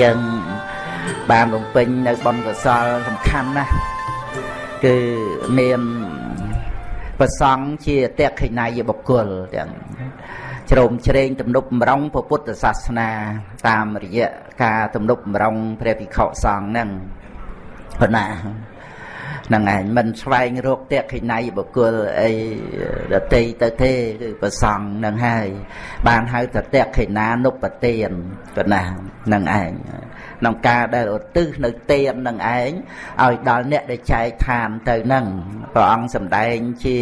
យើងបានបំពេញនៅបុណ្យកុសលសំខាន់ណាស់គឺមានប្រសង់ជាតេខិណយបុគ្គលទាំងជ្រោមជ្រែងទំនុកបំរុងពុទ្ធសាសនា តាមរយៈការទំនុកបំរុងព្រះភិក្ខុសង្ឃហ្នឹងប៉ុណ្ណា ហ្នឹងឯងមិនស្វែងរកតេខិណៃបុគ្គលអីដតីទៅទេគឺប្រសងហ្នឹងហើយ បានហៅថាតេខិណានុបទានប៉ុណ្ណាហ្នឹងឯងក្នុងការដែលឧទ្ទិសនៅទាននឹងឯងឲ្យដល់អ្នកដែលចែកឋានទៅនឹងព្រះអង្គសម្ដែងជា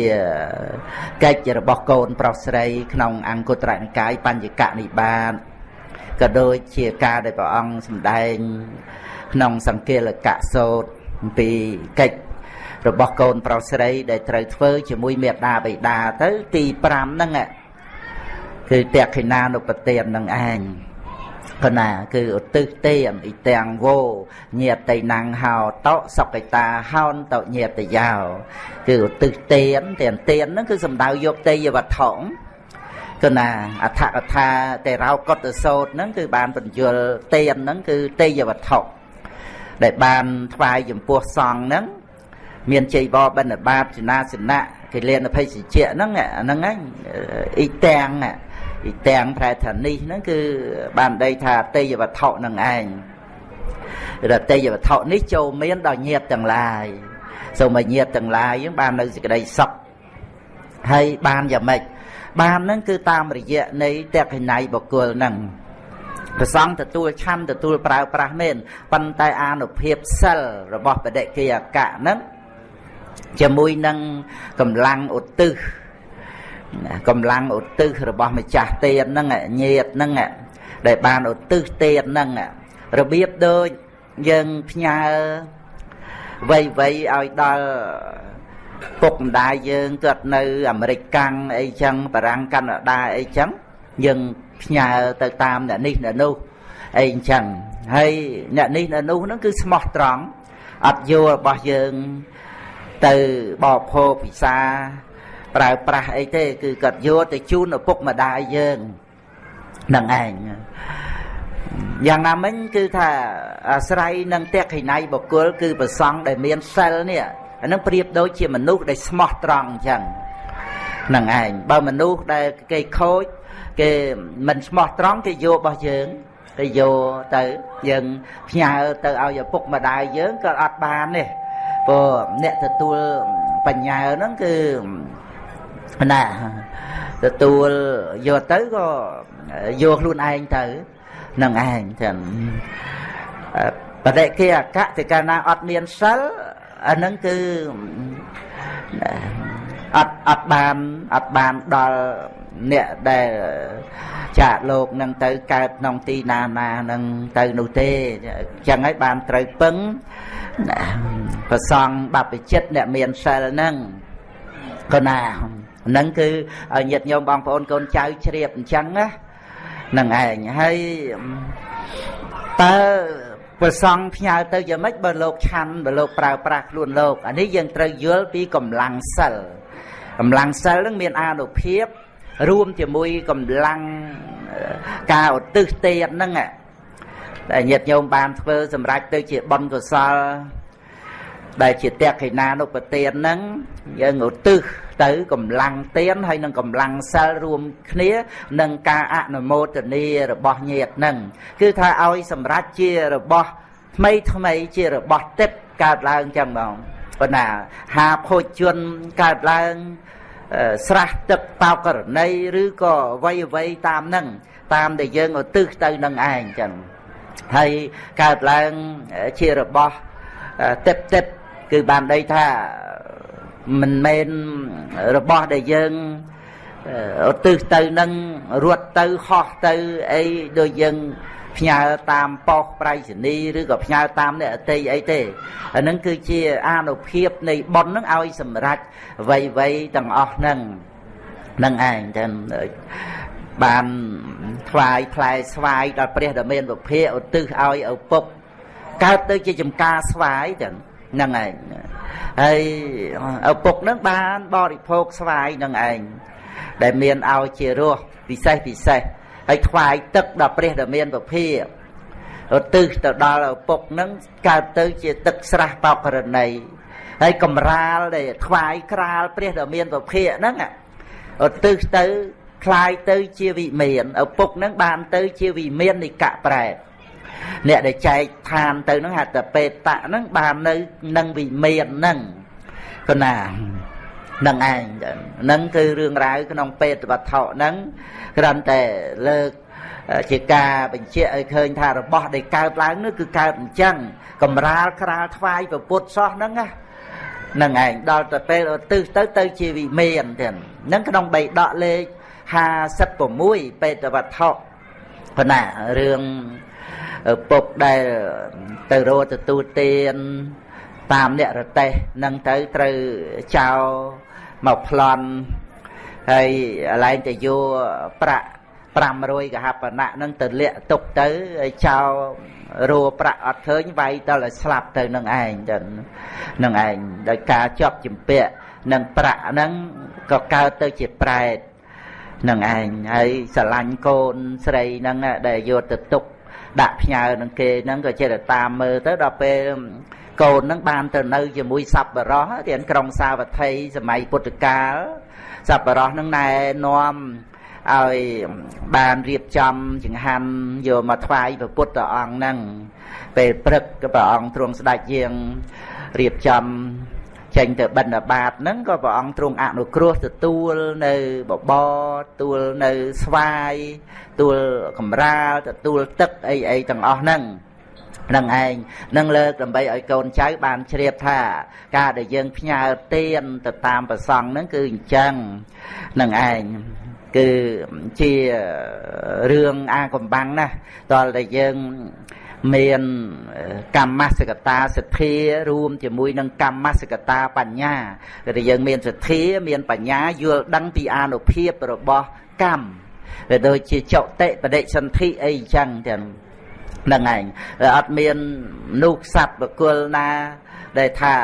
កិច្ចរបស់កូន ប្រុសស្រី ក្នុងអង្គត្រនិកាយបញ្ញកនិបាតក៏ដូចជាការដែលព្រះអង្គសម្ដែង ក្នុងសង្កេលកៈសោតអំពីកិច្ច របស់កូនប្រុសស្រី ដែលត្រូវធ្វើជាមួយមេដាបិតាទៅទី5ហ្នឹងគឺតេខិណានុបទាននឹងឯងកណាគឺឧទ្ទិសទេអិទាំងវោញាតិណាំងហោតសុកិតាហោនតញាតិយោគឺឧទ្ទិសទេនតែទេនហ្នឹងគឺសំដៅយកទេយវត្ថុកណាអដ្ឋកថាតេរោកតសោតហ្នឹងគឺបានបញ្យលទេនហ្នឹងគឺទេយវត្ថុដែលបានថ្វាយចំពោះសង្ឃហ្នឹង មានជ័យបបិណ្ឌបាតចនាសនៈកិលេនភ័យសិជ្ជៈហ្នឹងហ្នឹងហ្នឹងអ៊ីទាំងអ៊ីទាំងប្រែថានេះហ្នឹងគឺបានដីថាទេយវត្ថុនឹងឯងរទេយវត្ថុនេះចូលមានដល់ញាតទាំងឡាយសូមឲ្យញាតទាំងឡាយយើងបាននៅសេចក្តីសុខហើយបានយ៉ាងម៉េចបានហ្នឹងគឺតាមរយៈនៃតេខិណៃបុគ្គលហ្នឹងព្រះសង្ឃទទួលឆាន់ទទួលប្រើប្រាស់មែនប៉ុន្តែអានុភាពសិលរបស់បដិគិយកៈហ្នឹង ជាមួយនឹងកម្លាំងឧទ្ទិសកម្លាំងឧទ្ទិសរបស់ម្ចាស់ទេនហ្នឹងញាតហ្នឹងដែលបានឧទ្ទិសទេនហ្នឹងរបៀបដូចយើងផ្ញើវ័យវ័យឲ្យដល់ពុកម្ដាយយើងគាត់នៅអាមេរិកកាំងអីចឹងបារាំងកាណាដាអីចឹងយើងផ្ញើទៅតាមអ្នកនេះអ្នកនោះអីអញ្ចឹងហើយអ្នកនេះអ្នកនោះហ្នឹងគឺស្មោះត្រង់អត់យល់របស់យើង ទៅបបភោពិសាប្រើប្រាស់អីទេ គឺគាត់យកទៅជូនឪពុកម្ដាយយើងនឹងឯងយ៉ាងណាមិញគឺថាអាស្រ័យនឹងតេខិណៃបុគ្គលគឺប្រសង់ដែលមានសិលនេះអានឹងប្រៀបដូចជាមនុស្សដែលស្មោះត្រង់អញ្ចឹងនឹងឯងបើមនុស្សដែលគេខូចគេមិនស្មោះត្រង់គេយករបស់យើងគេយកទៅយើងផ្ញើទៅឲ្យឪពុកម្ដាយយើងក៏អត់បានទេ ព្រោះអ្នកទទួលបញ្ញាហ្នឹងគឺណាទទួលយកទៅក៏យកខ្លួនឯងទៅនឹងឯងចឹងបដិគិអកៈទៅកាលណាអត់មានសិលអាហ្នឹងគឺអត់អត់បានអត់បានដល់អ្នកដែលចាកលោកនឹងទៅកើតក្នុងទីណាណានឹងទៅនោះទេអញ្ចឹងហើយបានត្រូវពឹង ប្រសងបព្វជិតអ្នកមានសិលហ្នឹងក៏ណាហ្នឹងគឺឲ្យញាតិញោមបងប្អូនកូនចៅជ្រាបអញ្ចឹងណានឹងឯងហើយតើប្រសងផ្ញើទៅយ៉ាងម៉េចបើលោកឆាន់បើលោកប្រើប្រាស់ខ្លួនលោកអានេះយើងត្រូវយល់ពីកម្លាំងសិលកម្លាំងសិលនឹងមានអានុភាព រួមជាមួយកម្លាំងការឧទ្ទិសទេហ្នឹង ដែលញាតិញោមបានធ្វើសម្រាប់ទៅជាបុណ្យកុសល ដែលជាតេខិណានុបទានហ្នឹងយើងឧទ្ទិសទៅកម្លាំងទានហើយនឹងកម្លាំងសិលរួមគ្នានឹងការអនុមោទនារបស់ញាតិហ្នឹងគឺថាឲ្យសម្រាប់ជារបស់ថ្មីថ្មីជារបស់ទឹកកើតឡើងចឹងបងប៉ុន្តែហាភោជនកើតឡើងស្រះទឹកបោករណីឬក៏អ្វីអ្វីតាមនឹងតាមដែលយើងឧទ្ទិសទៅនឹងឯងចឹង ហើយកើតឡើងជារបស់ទឹកទឹកគឺបានដីថាមិនមែនរបស់ដែលយើងឧទ្ទិសទៅនឹងរត់ទៅហោះទៅអីដូចយើងផ្ញើតាមប៉ុស្តិ៍ប្រៃសណីឬក៏ផ្ញើតាមអ្នកអតីអីទេអានឹងគឺជាអានុភាពនៃប៉ុននឹងឲ្យសម្រេចវ័យវ័យទាំងអស់ហ្នឹងនឹងឯងចឹង បានថ្វាយផ្លែស្វាយដល់ព្រះដ៏មានវិភាឧទ្ទិសឲ្យឪពុកកើតទៅជាចំការស្វាយចឹងហ្នឹងឯងហើយឪពុកនឹងបានបរិភោគស្វាយនឹងឯងដែលមានឲ្យជារសពិសេសពិសេសហើយថ្វាយទឹកដល់ព្រះដែលមានពភាឧទ្ទិសទៅដល់ឪពុកនឹងកើតទៅជាទឹកស្រះបោករណីហើយកំរាលដែលថ្វាយក្រាលព្រះដែលមានពភាហ្នឹងឧទ្ទិសទៅ คลายទៅជាវិមានឪពុកនឹងបានទៅជាវិមាននិកៈប្រែតអ្នកដែលចែកឋានទៅហ្នឹងហៅតែបេតៈហ្នឹងបាននៅនឹងវិមានហ្នឹងគណានឹងឯងហ្នឹងគឺរឿងរ៉ាវក្នុងពេទ្យវត្ថុហ្នឹងគ្រាន់តែលើកជាការបញ្ជាក់ឲ្យឃើញថារបស់ដែលកើតឡើងនោះគឺកើតអញ្ចឹងកំរាលក្រាលថ្វាយប្រពុតសោះហ្នឹងណានឹងឯងដល់ទៅពេលឧទ្ទិសទៅទៅជាវិមានទៀតហ្នឹងក្នុងបៃដកលេខ 56ពេទ្យវត្ថុប៉ុណ្ណារឿងពុកដែលទៅរកទទួលទានតាមអ្នករទេសនឹងទៅត្រូវចោលមកប្លន់ហើយកន្លែងទៅយកប្រាក់500កហបណៈនឹងទៅលាក់ទុកទៅហើយចោលរੂប្រាក់អត់ឃើញវាយដល់ឲ្យស្លាប់ទៅនឹងឯងចឹងនឹងឯងដោយការជាប់ជំពាក់នឹងប្រាក់ហ្នឹងក៏កើតទៅជាប្រែត នឹងឯងហើយស្រឡាញ់កូនស្រីហ្នឹងដែលយកទៅទុកដាក់ផ្ញើនឹងគេហ្នឹងក៏ចេះតែតាមមើលទៅដល់ពេលកូនហ្នឹងបានទៅនៅជាមួយសប្បុរសរៀនក្រុងសាវត្ថីសម័យពុទ្ធកាលសប្បុរសហ្នឹងណែនាំឲ្យបានរៀបចំចង្ហាន់យកមកថ្វាយព្រះពុទ្ធអង្គហ្នឹងពេលព្រឹកក៏ព្រះអង្គទ្រង់ស្ដេចជាងរៀបចំ ចេញទៅបិណ្ឌបាតហ្នឹងក៏ព្រះអង្គទ្រង់អនុគ្រោះទទួលនៅបបរទទួលនៅស្វាយទទួលកំរាលទទួលទឹកអីអីទាំងអស់ហ្នឹងនឹងឯងនឹងលើកដើម្បីឲ្យកូនចៅបានជ្រាបថា ការដែលយើងផ្ញើទានទៅតាមប្រសង់ហ្នឹងគឺអញ្ចឹងនឹងឯងគឺជារឿងអាកំបាំងណាស់តលតែយើង មានកម្មសកតាសទ្ធារួមជាមួយនឹងកម្មសកតាបញ្ញាគឺថាយើងមានសទ្ធាមានបញ្ញាយល់ដឹងពីអានុភាពរបស់កម្មវាដូចជាចុតិបដិសន្ធិអីចឹងទាំងហ្នឹងឯងអត់មានមនុស្សសត្វបកុលណាដែលថា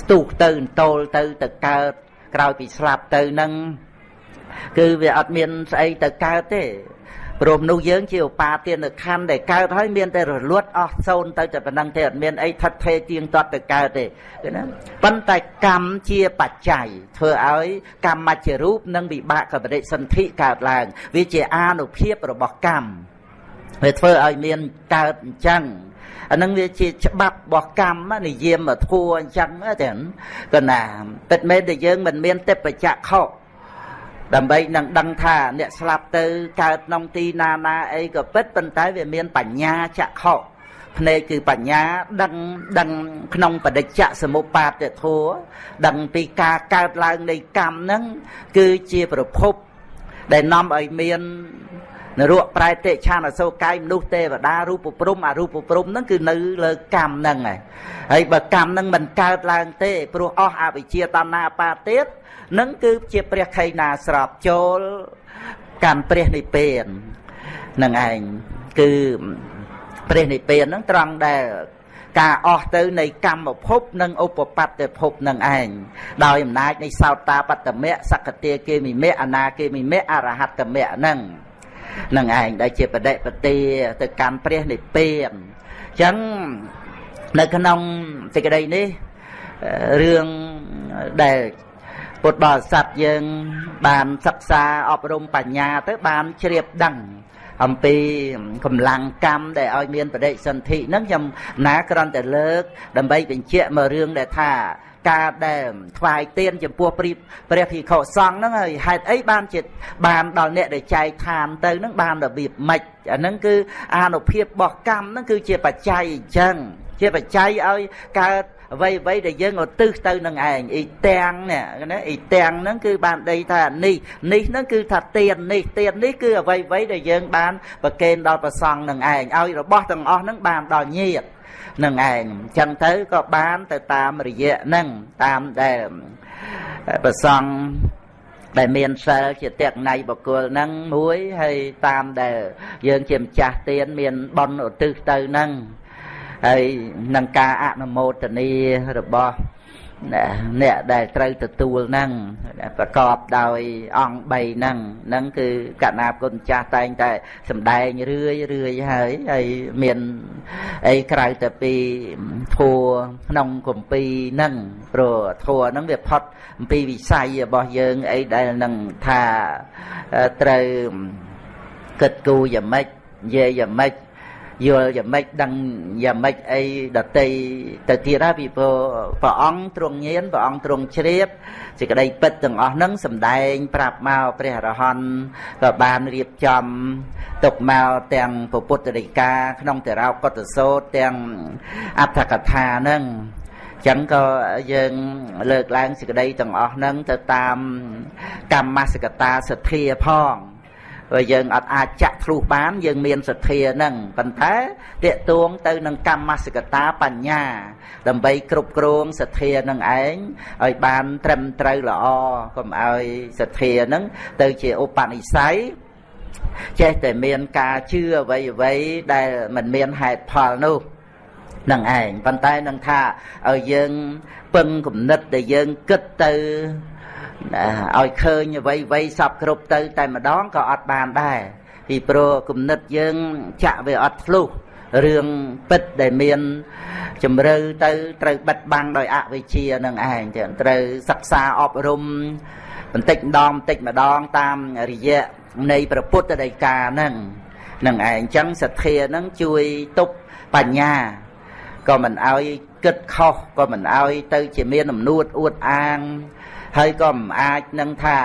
ស្ទុះទៅអន្តោលទៅទៅកើតក្រោយពីស្លាប់ទៅនឹងគឺវាអត់មានស្អីទៅកើតទេ ព្រមនោះយើងជាឧបាទានខណ្ឌដែលកើតហើយមានតែរលត់អស់សូន្យទៅតែប៉ុណ្ណឹងទេអត់មានអីថិតថេរទៀងទាត់ទៅកើតទេឃើញណាប៉ុន្តែកម្មជាបច្ច័យធ្វើឲ្យកម្មមជ្ឈរូបនិងវិបាកកបរិសន្ធិកើតឡើង វាជាអានុភាពរបស់កម្មវាធ្វើឲ្យមានកើតអញ្ចឹងអានឹងវាជាច្បាប់របស់កម្មនិយាមធัวអញ្ចឹងទេក៏ណាពិតមែនតែយើងមិនមានទេពចក្ខុ ដើម្បីនឹងដឹងថាអ្នកស្លាប់ទៅកើតក្នុងទីណាណាអីក៏ពិតប៉ុន្តែវាមានបញ្ញាចក្ខុភ្នែកគឺបញ្ញាដឹងដឹងក្នុងបដិច្ចសមុបាទធัวដឹងពីការកើតឡើងនៃកម្មហ្នឹងគឺជាប្រភពដែលនាំឲ្យមាននរកប្រែតិឆានអសោកាយមនុស្សទេវតារូបព្រំអរូបព្រំហ្នឹងគឺនៅលើកម្មហ្នឹងហើយហើយបើកម្មហ្នឹងមិនកើតឡើងទេព្រោះអស់អវិជ្ជាតណ្ហាបាទៀត នឹងគឺជាព្រះខៃណាស្របចូលកម្មព្រះនិព្វាននឹងឯងគឺព្រះនិព្វានហ្នឹងត្រង់ដែលការអស់ទៅនៃកម្មភពនិងឧបបត្តិភពនឹងឯងដោយអំណាចនៃសោតាបត្តមៈសកតាគេមិមៈអនាគេមិមៈអរហត្តមៈហ្នឹងនឹងឯងដែលជាបដិបទាទៅកម្មព្រះនិព្វានអញ្ចឹងនៅក្នុងសេចក្តីនេះរឿងដែល ពុទ្ធបរិស័ទយើង បានសិក្សាអប់រំបញ្ញាទៅបានជ្រាបដឹងអំពីកម្លាំងកម្មដែលឲ្យមានបដិសន្ធិហ្នឹងខ្ញុំណាគ្រាន់តែលើក ដើម្បីបញ្ជាក់មករឿងដែលថាការដែលថ្វាយទៀនចំពោះព្រះព្រះភិក្ខុសង្ឃហ្នឹងហើយហេតុអីបានជាបានដល់អ្នកដែលចែកឋានទៅហ្នឹងបានរបៀបម៉េចអាហ្នឹងគឺអានុភាពរបស់កម្មហ្នឹងគឺជាបច្ច័យអញ្ចឹងជាបច្ច័យឲ្យកើត អ្វីអ្វីដែលយើងឧទ្ទិសទៅនឹងឯងអ៊ីទាំងនេះណាអ៊ីទាំងហ្នឹងគឺបានដីថានេះនេះហ្នឹងគឺថាទៀននេះទៀននេះគឺអ្វីអ្វីដែលយើងបានប្រកេនដល់ប្រសង់នឹងឯងឲ្យរបស់ទាំងអស់ហ្នឹងបានដល់ញាតនឹងឯងអញ្ចឹងទៅក៏បានទៅតាមរយៈហ្នឹងតាមដែលប្រសង់ដែលមានសិលជាតេកណៃបកុលហ្នឹងមួយហើយតាមដែលយើងជាម្ចាស់ទានមានបន់ឧទ្ទិសទៅហ្នឹង ហើយនឹងការអនុមោទនារបស់អ្នកដែលត្រូវទទួលហ្នឹងប្រកបដោយអង្គ3ហ្នឹងហ្នឹងគឺកណាគុណចាស់តែងតែសំដែងរឿយរឿយហើយហើយមានអីក្រៅតែពីធัวក្នុងគម្ពីរហ្នឹងព្រោះធัวហ្នឹងវាផុតអំពីវិស័យរបស់យើងអីដែលនឹងថាត្រូវគិតគូរយ៉ាងម៉េចនិយាយយ៉ាងម៉េច យល់យ៉ាងម៉េចដឹងយ៉ាងម៉េចអីដតីទៅទៀតហើយពីព្រោះព្រះអង្គទ្រង់ញៀនព្រះអង្គទ្រង់ជ្រាបសេចក្តីពិតទាំងអស់ហ្នឹងសម្ដែង ប្រាប់មកព្រះអរហន្តក៏បានរៀបចំទុកមកទាំងពុទ្ធដីកាក្នុងតរោកតសោតទាំងអត្ថកថាហ្នឹងចឹងក៏យើងលើកឡើងសេចក្តីទាំងអស់ហ្នឹងទៅតាមកម្មសកតាសទ្ធាផង បើយើងអត់អាចចាក់ធ្លុះបាន យើងមានសទ្ធានឹងប៉ុន្តែតេតួងទៅនឹងកម្មសិកតាបញ្ញា ដើម្បីគ្រប់គ្រងសទ្ធានឹងឯងឲ្យបានត្រឹមត្រូវល្អកុំឲ្យសទ្ធានឹងទៅជាឧបនិស្ស័យចេះតែមានការជឿអ្វីអ្វីដែលមិនមានហេតុផលនោះនឹងឯងប៉ុន្តែនឹងថាឲ្យយើងពឹងគំនិតដែលយើងគិតទៅ ឲ្យឃើញអ្វីអ្វីសពគ្រប់ទៅ តែម្ដងក៏អត់បានដែរពីព្រោះគំនិតយើងចាក់វាអត់ធ្លុះរឿងពិតដែលមានជំរឿទៅត្រូវបិទបាំងដោយអវិជ្ជានឹងឯងចឹងត្រូវសិក្សាអប់រំបន្តិចម្ដងបន្តិចម្ដងតាមរយៈនៃព្រះពុទ្ធដីកាហ្នឹងនឹងឯងចឹងសទ្ធាហ្នឹងជួយទប់បញ្ញាក៏មិនឲ្យគិតខុសក៏មិនឲ្យទៅជាមានអំនួតអួតអាង ហើយក៏មិនអាចនឹងថា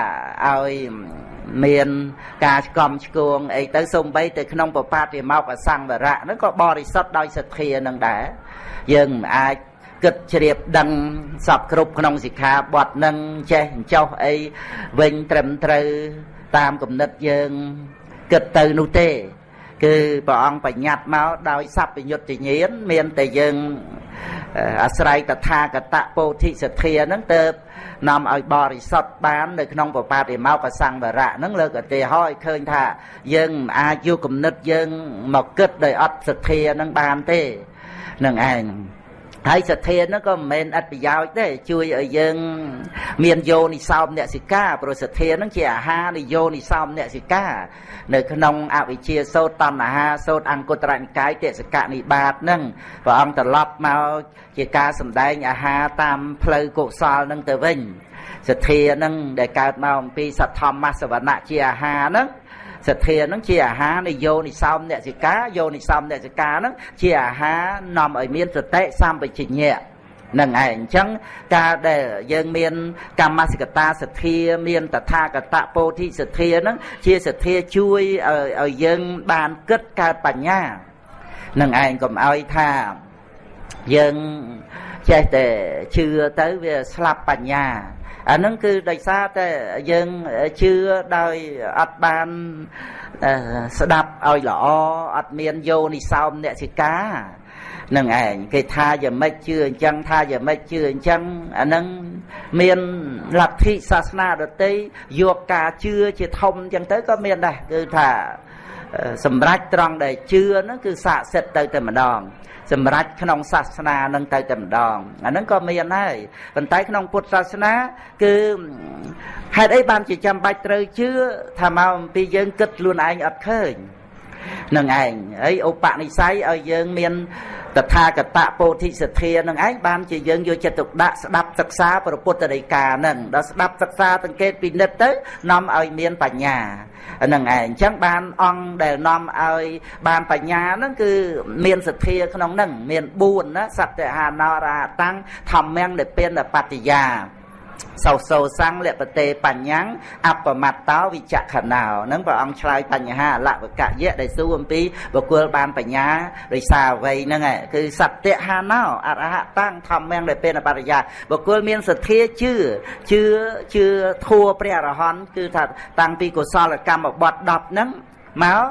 ឲ្យមានការឆ្កំឆ្គងអីទៅសំបីទៅក្នុងបបាតិមកអសង្វរៈហ្នឹងក៏បរិសុទ្ធដោយសទ្ធានឹងដែរយើងមិនអាចគិតជ្រាបដឹងសពគ្រប់ក្នុងសិក្ខាបទនឹងចេះចោះអីវិញត្រឹមត្រូវតាមគំនិតយើងគិតទៅនោះទេ គឺព្រះអង្គបញ្ញត្តិមកដោយសัพពញុត្តញ្ញាណមានតែយើងអាស្រ័យតថាគតពោធិសទ្ធាហ្នឹងទៅនាំឲ្យបរិសុទ្ធបាននៅក្នុងបបាតិមកសង្វរៈហ្នឹងលើកឧទាហរណ៍ឲ្យឃើញថា យើងមិនអាចយកគំនិតយើងមកគិតដោយអត់សទ្ធាហ្នឹងបានទេនឹងឯង ហើយសទ្ធានោះក៏មិនមែនអត្តប្រយោជន៍ទេជួយឲ្យយើង មានយោនិសោមអ្នកសិកាព្រោះសទ្ធានឹងជាអាហារនៃយោនិសោមអ្នកសិកានៅក្នុងអវិជ្ជាសោតតណ្ហាសោតអង្គតរនិកាយតិសកនិបាតនឹងព្រះអង្គត្រឡប់មកជាការសម្ដែងអាហារតាមផ្លូវកុសលនឹងទៅវិញសទ្ធានឹងដែលកើតមកអំពីសទ្ធម្មសវណៈជាអាហារនឹង សទ្ធានឹងជាអាហារនៃយោនិសោមអ្នកសិកាយោនិសោមអ្នកសិកានឹងជាអាហារនាំឲ្យមានសតិសម្បជញ្ញៈនឹងឯងអញ្ចឹងការដែលយើងមានកម្មសិកតាសទ្ធាមានតថាគតពោធិសទ្ធានឹងជាសទ្ធាជួយឲ្យយើងបានគិតកើតបញ្ញានឹងឯងកុំឲ្យថាយើងចេះតែជឿទៅវាស្លាប់បញ្ញា អានឹងគឺដោយសារតែយើងជឿដោយអត់បានស្ដាប់ឲ្យល្អអត់មានយោនិសោមអ្នកសិកានឹងឯងគេថាយ៉ាងម៉េចជឿអញ្ចឹងថាយ៉ាងម៉េចជឿអញ្ចឹងអានឹងមានលទ្ធិសាសនាដទៃយកការជឿជាធំអញ្ចឹងទៅក៏មានដែរគឺថាសម្រាប់ត្រង់ដែលជឿហ្នឹងគឺស័ក្តិសិទ្ធទៅតែម្ដង សម្រាប់ក្នុងសាសនានឹងទៅតែម្ដងអាហ្នឹងក៏មានហើយប៉ុន្តែក្នុងពុទ្ធសាសនា គឺហេតុអីបានជាចាំបាច់ត្រូវជឿថាមកអំពីយើងគិតខ្លួនឯងអត់ឃើញ នឹងឯងហើយឧបនិស្ស័យឲ្យយើងមានតថាគតពោធិសទ្ធានឹងឯងបានជាយើងយកចិត្តទុកដាក់ស្ដាប់សិក្សាព្រះពុទ្ធដីកានឹងដល់ស្ដាប់សិក្សាសង្កេតពិនិត្យទៅនាំឲ្យមានបញ្ញាហ្នឹងឯងអញ្ចឹងបានអង្គដែលនាំឲ្យបានបញ្ញាហ្នឹងគឺមានសទ្ធាក្នុងហ្នឹងមាន4ណាសត្យហានរហតាំងធម្មំនិព្វានបត្តិយា សោសោសੰលពតេបញ្ញੰអបមត្តោវិចខណោនឹងព្រះអង្គឆ្លើយបញ្ហាអលវកយៈដែលសួរអំពីបុគ្គលបានបញ្ញារិសាអ្វីហ្នឹងគឺសត្យហាណោអរហតាំងធម្មំដែលពេលបរិយាបុគ្គលមានសទ្ធាជឿជឿជឿធัวព្រះអរហន្តគឺថាតាំងពីកុសលកម្មបត្តិ10ហ្នឹងមក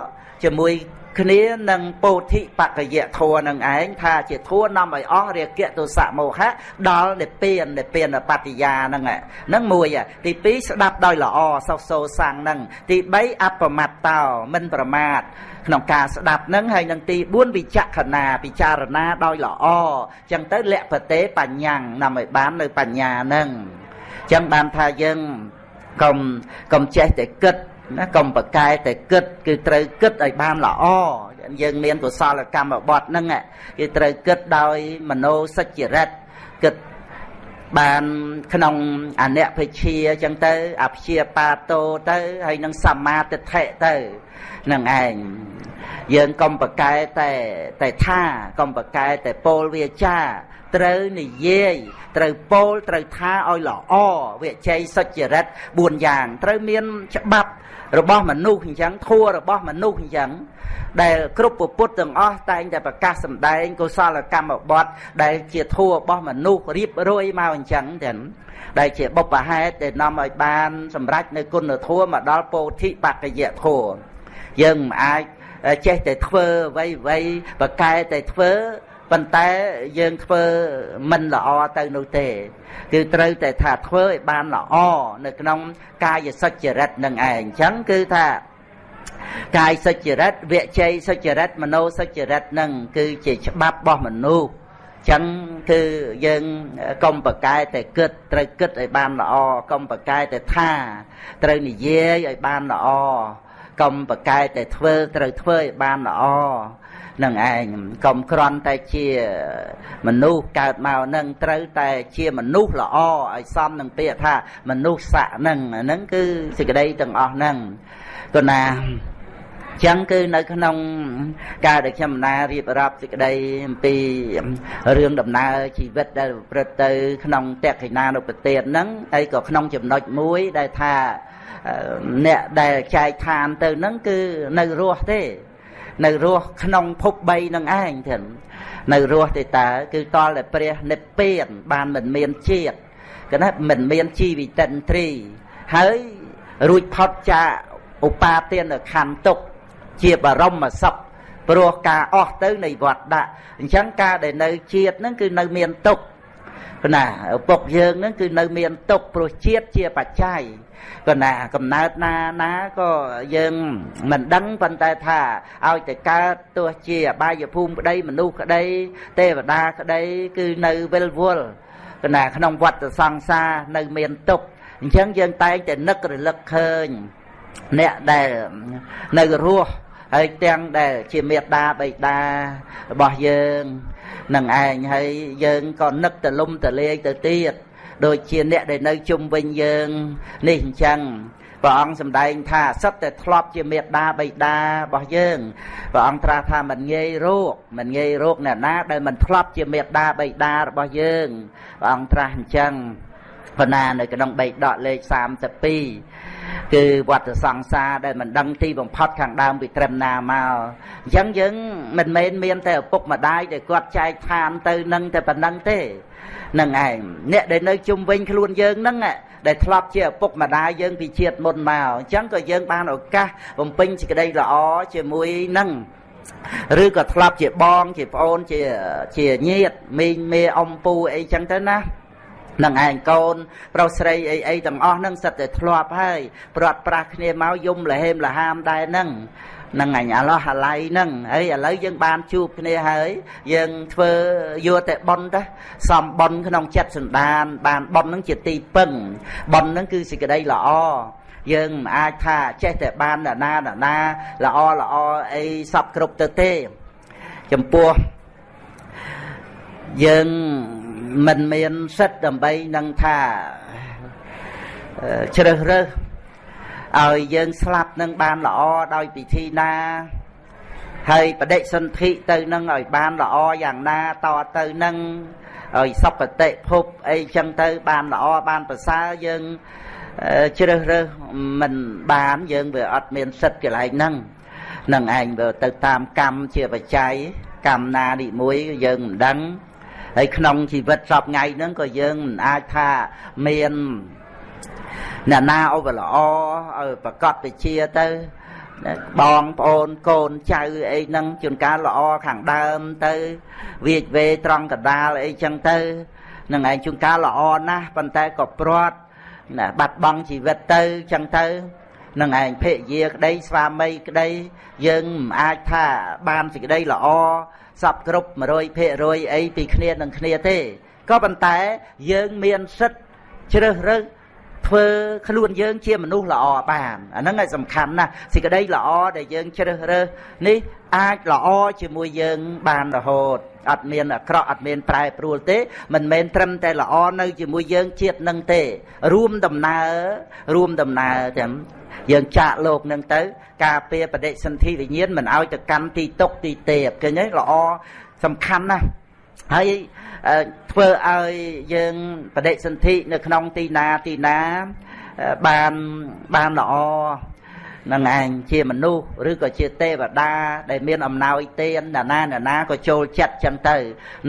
ជាមួយ គ្នានឹងពោធិបកយៈធัวនឹងឯងថាជាធัวនាំឲ្យអស់រាគៈទោសៈមោហៈដល់និព្វាននិព្វានបត្តិយាហ្នឹងហ្នឹងមួយទី2ស្ដាប់ដោយល្អសុខសោសាំងហ្នឹងទី3អបមត្តតោមិនប្រមាទក្នុងការស្ដាប់នឹងហើយនឹងទី4វិចក្ខណាពិចារណាដោយល្អចឹងទៅលក្ខតេបញ្ញាំងនាំឲ្យបាននៅបញ្ញានឹងចឹងបានថាយើងកុំកុំចេះតែគិត ណាកុំប្រកែតែគិតគឺត្រូវគិតឲ្យបានល្អយើងមានកុសលកម្មបត្តិហ្នឹងគឺត្រូវគិតដោយមโนសច្ចរិតគិតបានក្នុងអនភិជាអញ្ចឹងទៅអភិជាបាតោទៅហើយនឹងសមាទិដ្ឋិទៅនឹងឯងយើងកុំប្រកែតែតែថាកុំប្រកែតែពោលវាចាត្រូវនិយាយត្រូវពោលត្រូវថាឲ្យល្អវិជ័យសុចរិត4យ៉ាង ត្រូវមានច្បាប់ របស់មនុស្សអញ្ចឹងធัวរបស់មនុស្សអញ្ចឹងដែលគ្រប់ពុទ្ធទាំងអស់តែងតែប្រកាសសម្ដែងកុសលកម្មបត្តិដែលជាធัวរបស់មនុស្សរៀបរយមកអញ្ចឹងទាំងដែលជាបុព្វហេតុដែលនាំឲ្យបានសម្រេចនៅគុណធម៌មកដល់ពោធិបក្កយធម៌យើងមិនអាចចេះតែធ្វើអ្វីអ្វីបកកែតែធ្វើ ប៉ុន្តែយើងធ្វើមិនល្អទៅនោះទេ គឺត្រូវតែថាធ្វើឲ្យបានល្អនៅក្នុង កាយសុចរិតនឹងឯងអញ្ចឹងគឺថាកាយសុចរិតវជ័យសុចរិតមโนសុចរិតនឹងគឺជាច្បាប់របស់មនុស្សចឹងគឺយើងកុំប្រកែតែគិតត្រូវគិតឲ្យបានល្អកុំប្រកែតែថាត្រូវនិយាយឲ្យបានល្អកុំប្រកែតែធ្វើត្រូវធ្វើឲ្យបានល្អ នឹងឯងកុំក្រន់តែជាមនុស្សកើតមកនឹងត្រូវតែជាមនុស្សល្អឲ្យសមនឹងពាក្យថាមនុស្សស័កនឹងហ្នឹងគឺសេចក្តីទាំងអស់ហ្នឹងគណាចឹងគឺនៅក្នុងការដែលខ្ញុំណារៀបរាប់សេចក្តីអំពីរឿងដំណើរជីវិតដែលប្រព្រឹត្តទៅ ក្នុងតក្កិណានុប្រទេសហ្នឹងហើយក៏ក្នុងចំណុចមួយដែលថាអ្នកដែលចែកឋានទៅហ្នឹងគឺនៅរស់ទេ នៅរស់ក្នុងភព3នឹងឯងទៀតនៅរស់ទេតើគឺតលតែព្រះនិព្វានបានមិនមានជាតិគឺណាមិនមានជីវិតិន្ទ្រីហើយរួចផុតចាកឧបាទានខណ្ឌទុកជាបរមសុខព្រោះការអស់ទៅនៃវត្តដាក់អញ្ចឹងការដែលនៅជាតិហ្នឹងគឺនៅមានទុកណាឪពុកយើងហ្នឹងគឺនៅមានទុកព្រោះជាតិជាបច្ច័យ ក៏ណាកំណើតណាណាក៏យើងមិនដឹងប៉ុន្តែថាឲ្យតែកើតទោះជាអបាយភូមិក្តីមនុស្សក្តី ទេវតាក្តី គឺនៅវិលវល់កណាក្នុងវត្តសង្សារនៅមានទុកអញ្ចឹងយើងតែងតែនឹករលឹកឃើញអ្នកដែលនៅរស់ហើយទាំងដែលជាមេត្តាបិតារបស់យើងនឹងឯងហើយយើងក៏នឹកទលំទលាយទៅទៀត ដូចជាអ្នកដែលនៅជុំវិញយើងនេះអញ្ចឹងព្រះអង្គសម្ដែងថាសិតតែធ្លាប់ជាមេត្តាបិតារបស់យើងព្រះអង្គត្រាស់ថាមិនងាយរោគមិនងាយរោគអ្នកណាដែលមិនធ្លាប់ជាមេត្តាបិតារបស់យើងព្រះអង្គត្រាស់អញ្ចឹងបណ្ណានៅក្នុងបេកដកលេខ32គឺវត្តសង្សារដែលមិនដឹងទីបំផុតខាងដើមពីត្រឹមណាមកអញ្ចឹងយើងមិនមែនមានតែឪពុកម្ដាយដែលគាត់ចែកឋានទៅនឹងតែប៉ុណ្្នឹងទេ នឹងឯងអ្នកដែលនៅជុំវិញខ្លួនយើងហ្នឹងដែលធ្លាប់ជាឪពុកម្ដាយយើងពីជាតិមុនមកអញ្ចឹងក៏យើងបានឱកាសបំពេញសេចក្តីល្អជាមួយនឹងឬក៏ធ្លាប់ជាបងជាប្អូនជាជាញាតិមីងមេអំពូអីចឹងទៅណានឹងឯងកូនប្រុសស្រីអីអីទាំងអស់ហ្នឹងសិតតែធ្លាប់ហើយព្រាត់ប្រាស់គ្នាមកយំលហេមលហាមដែរហ្នឹង នឹងអញអាឡោះអាឡៃហ្នឹងហើយឥឡូវយើងបានជួបគ្នាហើយយើងធ្វើយកតែប៉ុនទៅសំប៉ុនក្នុងចិត្តសន្តាន បានប៉ុនហ្នឹងជាទីពឹងប៉ុនហ្នឹងគឺសេចក្តីល្អយើងមិនអាចថាចេះតែបានណាណាណាល្អល្អអីសពគ្រប់ទៅទេចំពោះយើងមិនមានសិទ្ធដើម្បីនឹងថាជ្រើសរើស ឲ្យយើងស្លាប់នឹងបានល្អដោយពិធីណាហើយបដិសន្ធិទៅនឹងឲ្យបានល្អយ៉ាងណាតទៅនឹងឲ្យសុគតិភពអីចឹងទៅបានល្អបានប្រសើរយើងជ្រើសរើសមិនបានយើងវាអត់មានសិទ្ធិកន្លែងហ្នឹងនឹងឯងវាទៅតាមកម្មជាបច្ច័យកម្មណានេះមួយយើងមិនដឹងហើយក្នុងជីវិតសពថ្ងៃហ្នឹងក៏យើងមិនអាចថាមាន អ្នកណាឧបល្អឲ្យប្រកបវិជាទៅបងប្អូនកូនចៅអីហ្នឹងជួនកាលល្អខាងដើមទៅវាចវេត្រង់កដាលអីចឹងទៅនឹងឯងជួនកាលល្អណាស់ប៉ុន្តែក៏ព្រាត់ណាបាត់បង់ជីវិតទៅចឹងទៅនឹងឯងភរិយាក្តីស្វាមីក្តីយើងមិនអាចថាបានសេចក្តីល្អសពគ្រប់100%អីពីគ្នានឹងគ្នាទេក៏ប៉ុន្តែយើងមានសិទ្ធជ្រើសរើស ធ្វើខ្លួនយើងជាមនុស្សល្អបានអាហ្នឹងឯងសំខាន់ណាស់សេចក្តីល្អដែលយើងជ្រើសរើសនេះអាចល្អជាមួយយើងបានរហូតអត់មានអាក្រក់អត់មានប្រែប្រួលទេមិនមែនត្រឹមតែល្អនៅជាមួយយើងជាតិនឹងទេ រួមដំណើររួមដំណើរទាំងយើងចាក់លោកនឹងទៅ ការពារបដិសន្ធិវិញ្ញាណមិនឲ្យទៅកាន់ទីតុកទីទេពឃើញទេល្អសំខាន់ណាស់ហើយ ធ្វើឲ្យយើងបដិសន្ធិនៅក្នុងទីណាទីណាបានបានល្អនឹងឯងជាមនុស្សឬក៏ជាទេវតា ដែលមានអំណោយទានណានាណាណាក៏ចូលចិត្តចឹងទៅ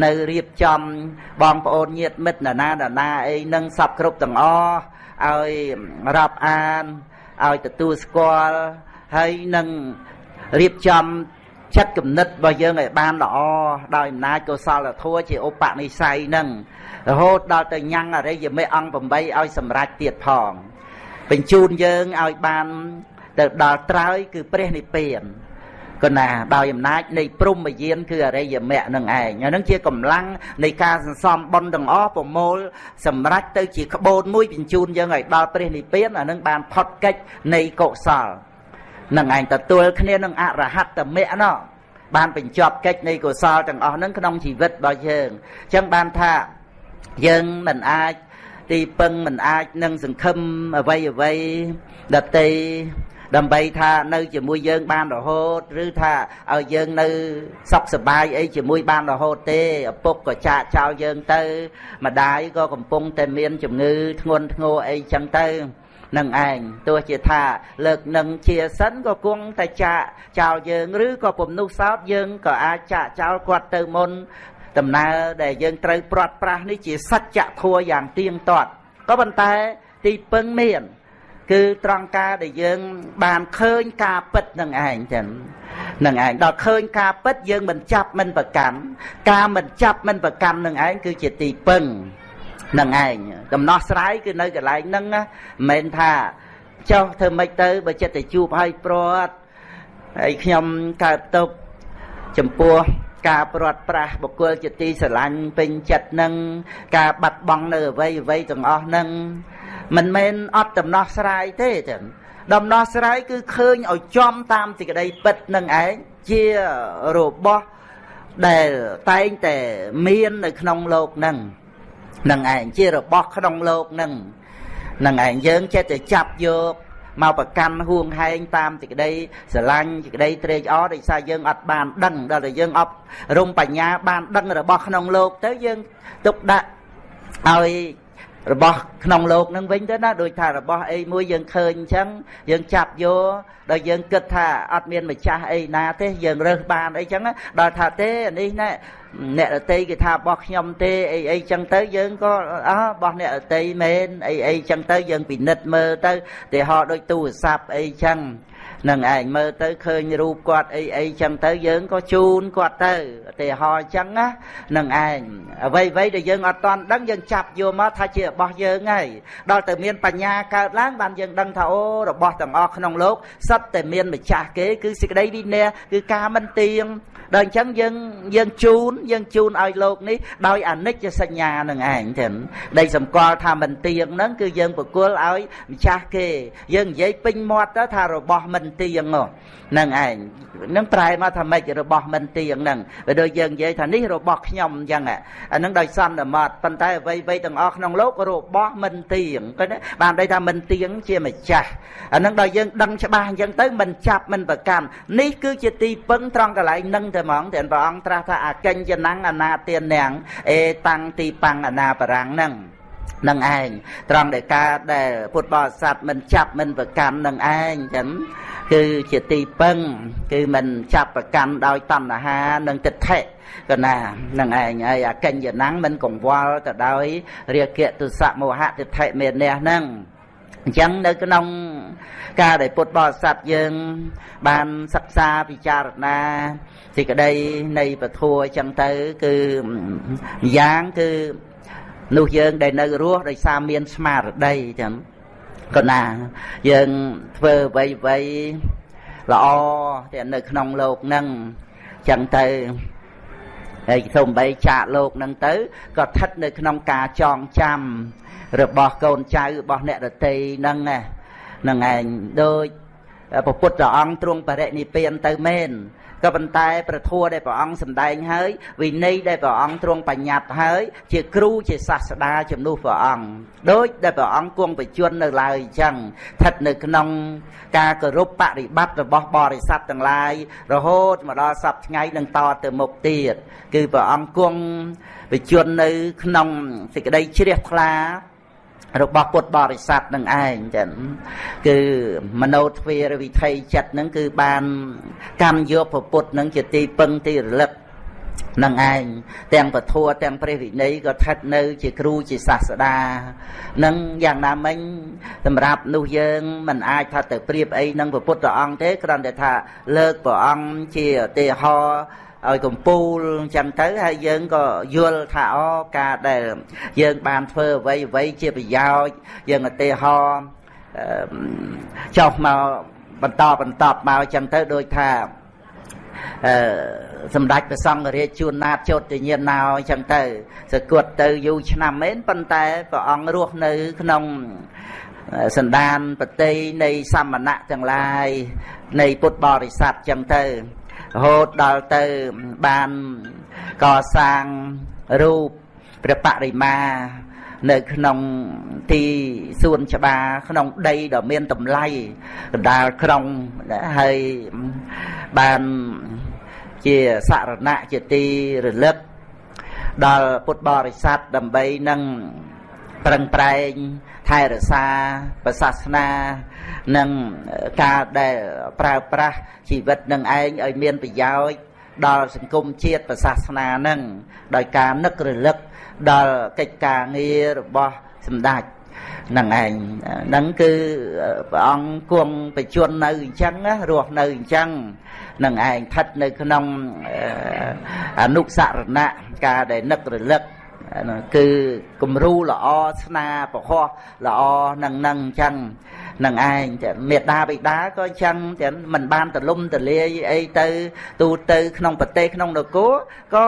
នៅរៀបចំបងប្អូនញាតិមិត្តណានាណាណាអីនឹងសពគ្រប់ទាំងអស់ឲ្យរាប់អានឲ្យទទួលស្គាល់ហើយនឹងរៀបចំ ចិត្តគំនិតរបស់យើងឲ្យបានល្អដោយអំណាចកុសលធម៌ជាឧបនិស្ស័យនឹងរហូតដល់ទៅញ៉ាំងអរិយមេអង្គ8ឲ្យសម្រេចទៀតផងបញ្ជូនយើងឲ្យបានទៅដល់ត្រើយគឺព្រះនិព្វានកណាដោយអំណាចនៃព្រំយានគឺអរិយមគ្គនឹងឯងអានឹងជាកម្លាំងនៃការសន្សំបុណ្យទាំងអស់ប្រមូលសម្រេចទៅជាក្បូនមួយបញ្ជូនយើងឲ្យដល់ព្រះនិព្វានអានឹងបានផុតកិច្ចនៃកុសល នឹងឯងទទួលគ្នានឹងអរហត្តមគ្គណោះបានបញ្ចប់កិច្ចនៃកុសលទាំងអស់ហ្នឹងក្នុងជីវិតរបស់យើងអញ្ចឹងបានថាយើងមិនអាចទីពឹងមិនអាចនឹងសង្ឃឹមអ្វីអ្វីដតីដើម្បីថានៅជាមួយយើងបានរហូតឬថាឲ្យយើងនៅសុខសប្បាយអីជាមួយបានរហូតទេឪពុកក៏ចាកចោលយើងទៅម្ដាយក៏កំពុងតែមានជំងឺធ្ងន់ធ្ងរអីចឹងទៅ នឹងឯងទោះជាថាលើកនឹងជាសិនក៏គង់តែចាកចោលយើងឬក៏ពំនុះសោតយើងក៏អាចចាកចោលគាត់ទៅមុនដំណើរដែលយើងត្រូវព្រាត់ប្រាសនេះជាសច្ចធម៌យ៉ាងទៀងទាត់ក៏ប៉ុន្តែទីពឹងមាន គឺត្រង់ការដែលយើងបានឃើញការពិតនឹងឯងចឹងនឹងឯងដល់ឃើញការពិតយើងមិនចាប់មិនប្រកាន់ការមិនចាប់មិនប្រកាន់នឹងឯងគឺជាទីពឹង នឹងឯងដំណោះស្រាយគឺនៅកន្លែងហ្នឹងណាមិនថាចុះធ្វើម៉េចទៅបើចិត្តតែជួបហើយព្រាត់ហើយខ្ញុំកើតទុកចំពោះការព្រាត់ប្រាសបុគ្គលជាទីស្រឡាញ់ពេញចិត្តនឹងការបាត់បង់នៅអ្វីអ្វីទាំងអស់នឹងមិនមែនអត់ដំណោះស្រាយទេតែដំណោះស្រាយគឺឃើញឲ្យចំតាមសេចក្តីពិតនឹងឯងជារបស់ដែលតែងតែមាននៅក្នុងលោកនឹង នឹងឯងជារបស់ក្នុងលោកនឹងនឹងឯងយើងចេះតែចាប់យកមកប្រកាន់ហួងហែងតាមទីក្តីស្រឡាញ់ទីក្តីត្រេកអរដោយសារយើងអត់បានដឹងដល់តែយើងអប់រំបញ្ញាបានដឹងរបស់ក្នុងលោកទៅយើងទុកដាក់ឲ្យ របស់ក្នុងលោកនឹងវិញទៅណាដូចថារបស់អីមួយយើងឃើញអញ្ចឹងយើងចាប់យកដល់យើងគិតថាអត់មានម្ចាស់អីណាទេយើងរើសបានអីចឹងដល់ថាទេនេះណែអ្នកតន្ត្រីគេថារបស់ខ្ញុំទេអីអីចឹងទៅយើងក៏អើរបស់អ្នកតន្ត្រីមែនអីអីចឹងទៅយើងពិនិត្យមើលទៅទីហោដូចទូរស័ព្ទអីចឹង នឹងឯងមើលទៅឃើញរូបគាត់អីអីចឹងទៅយើងក៏ជូនគាត់ទៅទីហោចឹងណានឹងឯងអ្វីអ្វីដែលយើងអត់តន់ដឹងយើងចាប់យកមកថាជារបស់យើងហើយដល់ទៅមានបញ្ញាកើតឡើងបានយើងដឹងថាអូរបស់ទាំងអស់ក្នុងលោកសិតតែមានម្ចាស់គេគឺសេចក្តីវិន័យគឺការមិនទៀង ដល់អញ្ចឹងយើងយើងជូនយើងជូនឲ្យលោកនេះដោយអនិច្ចសញ្ញានឹងឯងចឹងដីសម្គាល់ថាមិនទៀងហ្នឹងគឺយើងប្រគល់ឲ្យម្ចាស់គេ យើងនិយាយពេញមាត់ទៅថារបស់មិនទៀងហ្នឹងឯងនឹងប្រែមកថាម៉េចរបស់មិនទៀងហ្នឹងបើដូចយើងនិយាយថានេះរបស់ខ្ញុំអញ្ចឹងអាហ្នឹងដោយសន្មតប៉ុន្តែអ្វីអ្វីទាំងអស់ក្នុងលោករបស់មិនទៀងឃើញទេបានន័យថាមិនទៀងជាម្ចាស់អាហ្នឹងដល់យើងដឹងច្បាស់អញ្ចឹងទៅមិនចាប់មិនប្រកាន់នេះគឺជាទីពឹងត្រង់កន្លែងនឹងតែហ្មងតែព្រះអង្គត្រាស់ថាអកិញ្ចណងអនាទាននាងអេតាំងទីប៉ាំងអនាបរាំងហ្នឹងនឹងឯងត្រង់ដែលការដែលពុទ្ធបរិស័ទមិនចាប់មិនប្រកាន់នឹងឯងចឹងគឺជាទីពឹង គឺមិនចាប់ប្រកាន់ដោយតណ្ហានិងទិដ្ឋិក៏ណានឹងឯងហើយអកិញ្ញណੰងមិនកង្វល់ទៅដោយរាគៈទុសៈមោហៈទិដ្ឋិមេនះហ្នឹង អញ្ចឹងនៅក្នុងការដែលពុទ្ធបរិស័ទយើង បានសិក្សាពិចារណាសេចក្តីនៃពធัวអញ្ចឹងទៅ គឺយ៉ាងគឺនោះយើងដែលនៅរស់ដោយសារមានស្មារតីចឹងក៏ណាយើងធ្វើអ្វីអ្វីល្អតែនៅក្នុងលោកហ្នឹងចឹងទៅហើយសូម្បីចាកលោកហ្នឹងទៅក៏ស្ថិតនៅក្នុងការចងចាំ របស់កូនចៅរបស់អ្នករតីហ្នឹងហ្នឹងឯងដូចពពុទ្ធអង្គទ្រង់បរិនិព្វានទៅមែនក៏ប៉ុន្តែប្រធัวដែលព្រះអង្គសម្ដែងហើយវិន័យដែលព្រះអង្គទ្រង់បញ្ញត្តិហើយជាគ្រូជាសាស្តាជំនួសព្រះអង្គដូចដែលព្រះអង្គគង់បជននៅឡើយអញ្ចឹងស្ថិតនៅក្នុងការគោរពបរិបត្តិរបស់បរិស័ទទាំងឡាយរហូតមកដល់សពថ្ងៃនឹងតទៅមុខទៀតគឺព្រះអង្គគង់បជននៅក្នុងសេចក្តីជ្រះថ្លា របស់ពុទ្ធបរិស័ទនឹងឯងចឹងគឺមโนទ្វារវិថីចិត្តនឹងគឺបានកម្មយកព្រះពុទ្ធនឹងជាទីពឹងទីរលឹកនឹងឯងទាំងពធទាំងព្រះវិន័យក៏ថិតនៅ ជាគ្រូជាសាស្តានឹងយ៉ាងណាមិញសម្រាប់នោះយើងមិនអាចថាទៅប្រៀបអីនឹងព្រះពុទ្ធអង្គទេគ្រាន់តែថាលើកព្រះអង្គជាឧទាហរណ៍ ឲ្យកំពូលអញ្ចឹងទៅហើយយើងក៏យល់ថាអូការដែលយើងបានធ្វើអ្វីអ្វីជាប្រយោជន៍យើងឧទាហរណ៍ចុះមកបន្តបន្តមកអញ្ចឹងទៅដូចថាអឺសម្ដេចព្រះសង្ឃរាជជួនណាតចោតញ្ញាណោអញ្ចឹងទៅសគត់ទៅយូរឆ្នាំមែនប៉ុន្តែព្រះអង្គរស់នៅក្នុងសន្តានប្រតិនៃសមណៈទាំងឡាយនៃពុទ្ធបរិស័ទអញ្ចឹងទៅ រហូតដល់ទៅបានកសាងរូបព្រះបរិមានៅក្នុងទីសួនច្បារក្នុងដីដ៏មានតម្លៃកណ្ដាលក្រុងហើយបានជាសរណៈជាទីរលឹកដល់ពុទ្ធបរិស័ទដើម្បីនឹងប្រឹងប្រែងថែរក្សាប្រសាសនា និងការដែលប្រើប្រាស់ជីវិតនឹងឯងឲ្យមានប្រយោជន៍ដល់សង្គមជាតិប្រសាសនានឹងដោយការនឹករលឹកដល់កិច្ចការងាររបស់សម្ដេចនឹងឯងហ្នឹងគឺព្រះអង្គគង់បជននៅអញ្ចឹងរស់នៅអញ្ចឹងនឹងឯងស្ថិតនៅក្នុងអនុសារណៈការដែលនឹករលឹកគឺគំរូល្អស្នាប្រហោះល្អនឹងនឹងអញ្ចឹង នឹងឯងមេដាបិតាក៏អញ្ចឹងតែមិនបានទលំទលាយអីទៅ ទូទៅក្នុងប្រទេសក្នុងនគរក៏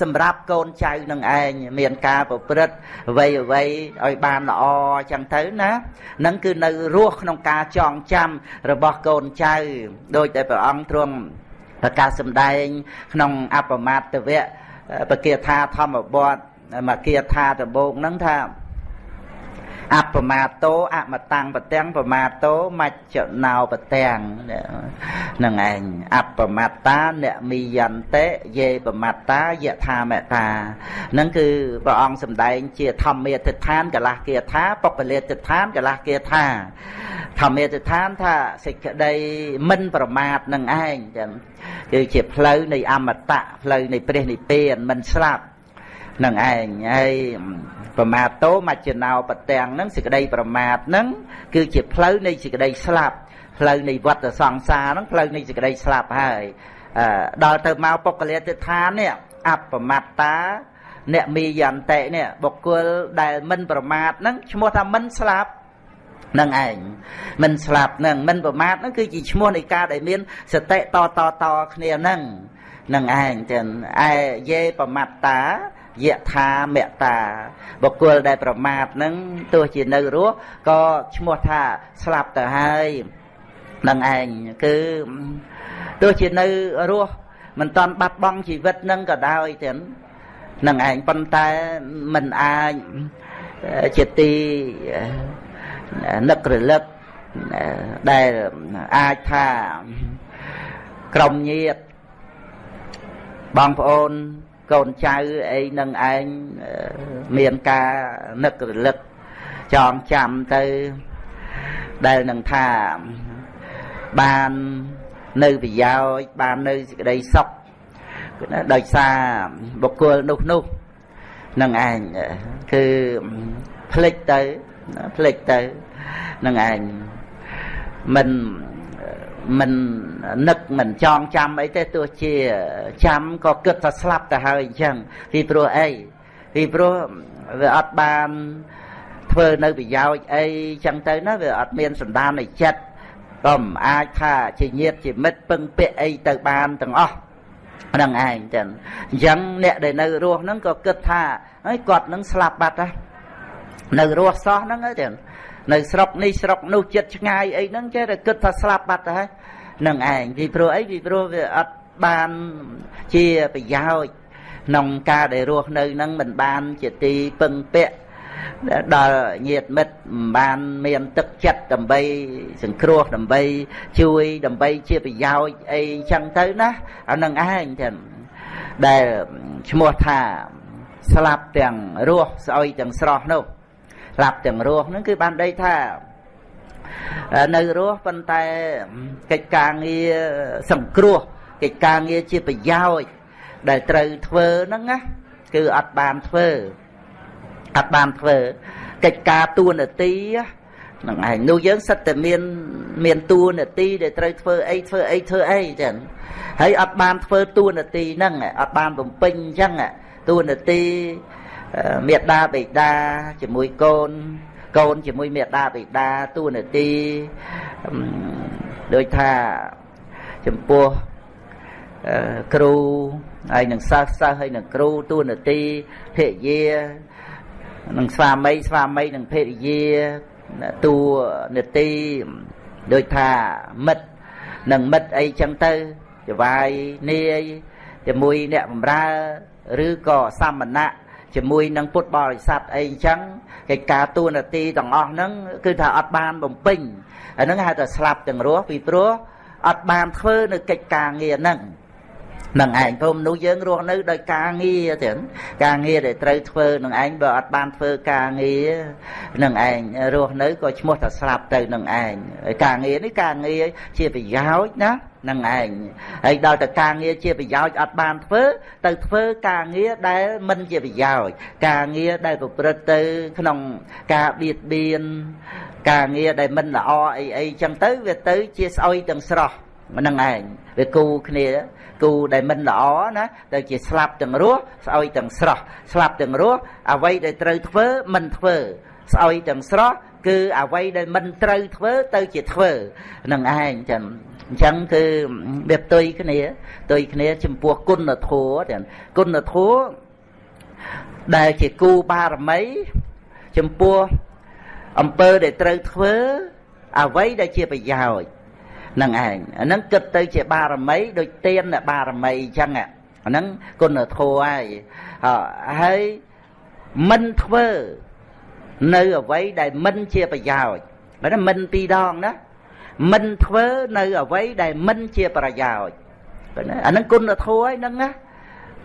សម្រាប់កូនចៅនឹងឯងមានការប្រព្រឹត្តអ្វីអ្វីឲ្យបានល្អអញ្ចឹងទៅណានឹងគឺនៅរស់ក្នុងការចងចាំរបស់កូនចៅដោយតែព្រះអង្គទ្រង់ប្រកាសសម្ដែង ក្នុងអបមាតវៈបគាថាធម្មបទមកគាថាដំបូងហ្នឹងថា អបមាតោអមតាំងបទាំងបមាតោមច្ចណោបទាំងនឹងឯងអបមត្តាអ្នកមីយន្តិយេបមត្តាយថាមតានឹងគឺព្រះអង្គសម្ដែងជាធម្មាទិដ្ឋានកលះគាថាបុគ្គលាទិដ្ឋានកលះគាថាធម្មាទិដ្ឋានថាសេចក្តីមិនប្រមាទនឹងឯងចឹងគឺជាផ្លូវនៃអមតៈផ្លូវនៃព្រះនិព្វានមិនស្លាប់ នឹងឯងហើយប្រមាទតោមច្ចណោបទាំងហ្នឹងសេចក្តីប្រមាទហ្នឹងគឺជាផ្លូវនៃសេចក្តីស្លាប់ផ្លូវនៃវត្តសង្សារហ្នឹងផ្លូវនៃសេចក្តីស្លាប់ហើយដល់ទៅមកពុកលាទិដ្ឋាននេះអបមត្តាអ្នកមីយន្តិនេះបុគ្គលដែលមិនប្រមាទហ្នឹងឈ្មោះថាមិនស្លាប់នឹងឯងមិនស្លាប់នឹងមិនប្រមាទហ្នឹងគឺជាឈ្មោះនៃការដែលមានសតិតតតគ្នាហ្នឹងនឹងឯងចឹងឯយេប្រមាត្តា យថាមតាបុគ្គលដែលប្រមាទនឹងទោះជានៅរស់ក៏ឈ្មោះថាស្លាប់ទៅហើយនឹងឯងគឺទោះជានៅរស់មិនតាន់បាត់បង់ជីវិតនឹងក៏ដោយទាំងនឹងឯងប៉ុន្តែមិនអាចជាទីនឹករលឹកដែលអាចថាក្រុមញាតបងប្អូន កូនចៅអីនឹងឯងមានការនឹករលឹកចងចាំទៅដែលនឹងថាបាននៅប្រយោជន៍បាននៅសេចក្តីសុខដោយសារបុគ្គលនោះនោះនឹងឯងគឺភ្លេចទៅភ្លេចទៅនឹងឯងមិន មិននឹកមិនចងចាំអីទេទោះជាចាំក៏គិតថាស្លាប់ទៅហើយអញ្ចឹងពីព្រោះអីពីព្រោះវាអត់បានធ្វើនៅប្រយោជន៍អីចឹងទៅណាវាអត់មានសន្តាននៃចិត្តក៏មិនអាចថាជាញាតជាមិត្តពឹងពាក់អីទៅបានទាំងអស់ហ្នឹងឯងចឹងអញ្ចឹងអ្នកដែលនៅរស់ហ្នឹងក៏គិតថាហើយគាត់នឹងស្លាប់បាត់ហើយនៅរស់សោះហ្នឹងចឹង នៅស្រុកនេះស្រុកនោះចិត្តឆ្ងាយអីហ្នឹងចេះតែគិតថាស្លាប់បាត់ទៅហើយនឹងឯងពីព្រោះអីពីព្រោះវាអត់បានជាប្រយោជន៍ក្នុងការដែលរស់នៅហ្នឹងមិនបានជាទីពឹងពាក់ដល់ញាតិមិត្តមិនបានមានទឹកចិត្តដើម្បីសង្គ្រោះដើម្បីជួយដើម្បីជាប្រយោជន៍អីចឹងទៅណាអានឹងឯងចឹងដែលឈ្មោះថាស្លាប់ទាំងរស់ស្អុយទាំងស្រស់នោះ ស្លាប់ទាំងរស់ហ្នឹងគឺបានដីថានៅរស់ប៉ុន្តែកិច្ចការងារសង្គ្រោះកិច្ចការងារជាប្រយោជន៍ដែលត្រូវធ្វើហ្នឹងណាគឺអត់បានធ្វើអត់បានធ្វើកិច្ចការតួនាទីហ្នឹងឯងនោះយើងសិតតែមានមានតួនាទីដែលត្រូវធ្វើអីធ្វើអីធ្វើអីចឹងហើយអត់បានធ្វើតួនាទីហ្នឹងអត់បានបំពេញអញ្ចឹងតួនាទី មេដាបេដាជាមួយកូនកូនជាមួយមេដាបេដាតួនាទីដូចថាចំពោះគ្រូហើយនឹងសិស្សសិស្សហើយនឹងគ្រូតួនាទីភរិយានឹងស្វាមីស្វាមីនឹងភរិយាតួនាទីដូចថាមិត្តនឹងមិត្តអីចឹងទៅចវាយនាយជាមួយអ្នកបម្រើឬក៏សាមណៈ ជាមួយនឹងពុទ្ធបរិស័ទអីអញ្ចឹងកិច្ចការទូនាទីទាំងអស់ហ្នឹងគឺថាអត់បានបំពេញអាហ្នឹងហៅថាស្លាប់ទាំងរស់ពីព្រោះអត់បានធ្វើនៅកិច្ចការងារហ្នឹងនឹងឯងព្រមមនុស្សយើងរស់នៅដោយការងារទាំងការងារដែលត្រូវធ្វើនឹងឯងបើអត់បានធ្វើការងារនឹងឯងរស់នៅក៏ឈ្មោះថាស្លាប់ទៅនឹងឯងការងារនេះការងារជាប្រយោជន៍ណា នឹងឯងហើយដល់តែការងារជាប្រយោជន៍អត់បានធ្វើទៅធ្វើការងារដែលមិនជាប្រយោជន៍ការងារដែលប្រព្រឹត្តទៅក្នុងការបៀតបៀនការងារដែលមិនល្អអីអីចឹងទៅវាទៅជាស្អុយទាំងស្រស់ហ្នឹងឯងវាគូគ្នាគូដែលមិនល្អណាទៅជាស្លាប់ទាំងរស់ស្អុយទាំងស្រស់ស្លាប់ទាំងរស់អ្វីដែលត្រូវធ្វើមិនធ្វើស្អុយទាំងស្រស់គឺអ្វីដែលមិនត្រូវធ្វើទៅជាធ្វើនឹងឯងចឹង អញ្ចឹងគឺវាផ្ទុយគ្នាផ្ទុយគ្នា ចំពោះគុណធម៌ទាំងគុណធម៌ដែលជាគូបារមី ចំពោះអំពើដែលត្រូវធ្វើអ្វីដែលជាប្រយោជន៍នឹងឯងអាហ្នឹងគិតទៅជាបារមីដូចទៀនបារមីអញ្ចឹងអាហ្នឹងគុណធម៌ហើយហើយមិនធ្វើនៅអ្វីដែលមិនជាប្រយោជន៍បើថាមិនពីរដងណា មិនធ្វើនៅអ្វីដែលមិនជាប្រយោជន៍អាហ្នឹងគុណធម៌ហើយហ្នឹងណា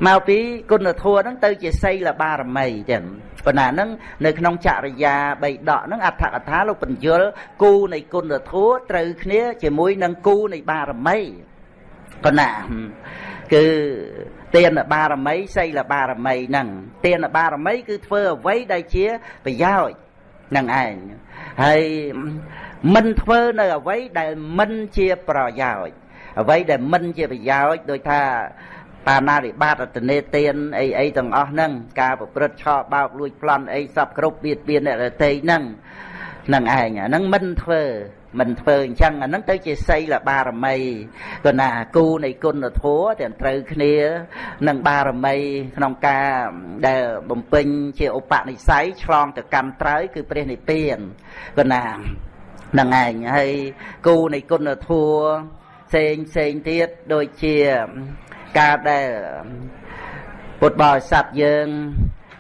មកពីគុណធម៌ហ្នឹងទៅជាសីលបារមីចឹងប៉ុន្តែហ្នឹងនៅក្នុងចរិយាបីដកហ្នឹងអត្ថកថាលោកបញ្យលគូនៃគុណធម៌ត្រូវគ្នាជាមួយនឹងគូនៃបារមីប៉ុន្តែគឺទានបារមីសីលបារមីហ្នឹងទានបារមីគឺធ្វើអ្វីដែលជាប្រយោជន៍នឹងឯងហើយ មិនធ្វើនៅអ្វីដែលមិនជាប្រយោជន៍អ្វីដែលមិនជាប្រយោជន៍ដូចថាបាណារិបាតអតនេទានអីអីទាំងអស់ហ្នឹងការប្រព្រឹត្តឆោបោកលួចប្លន់អីសពគ្រប់បៀតបៀនអ្នករតីហ្នឹងនឹងឯងអាហ្នឹងមិនធ្វើមិនធ្វើអញ្ចឹងអាហ្នឹងទៅជាសីលបារមីគណាគូនៃគុណធម៌ទាំងត្រូវគ្នានឹងបារមីក្នុងការដែលបំពេញជាឧបនិស្ស័យឆ្លងទៅកម្មត្រើយគឺព្រះនិព្វានគណា នឹងឯងហើយគូនៃគុណធម៌ផ្សេងផ្សេងទៀតដូចជាការដែលពុទ្ធបរិស័ទយើង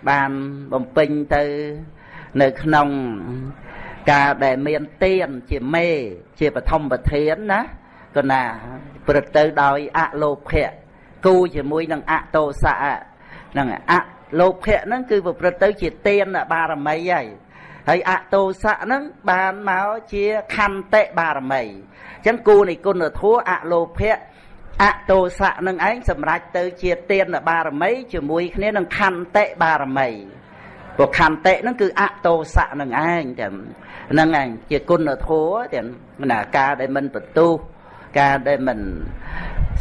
បានបំពេញទៅនៅក្នុងការដែលមានទានជាមេជាបឋមប្រធានណាក៏ណាព្រឹត្តទៅដោយអលោភៈគូជាមួយនឹងអតោសៈហ្នឹងអលោភៈហ្នឹងគឺប្រព្រឹត្តទៅជាទានបារមីហើយ ហើយអតោសៈហ្នឹងបានមកជាខន្តិបារមីអញ្ចឹងគូនៃគុណធម៌អលោភៈអតោសៈនឹងឯងសម្រេចទៅជាទានបារមីជាមួយគ្នានឹងខន្តិបារមីព្រោះខន្តិហ្នឹងគឺអតោសៈនឹងឯងតែហ្នឹងឯងជាគុណធម៌តែណាការដែលមិនបន្ទុះការដែលមិន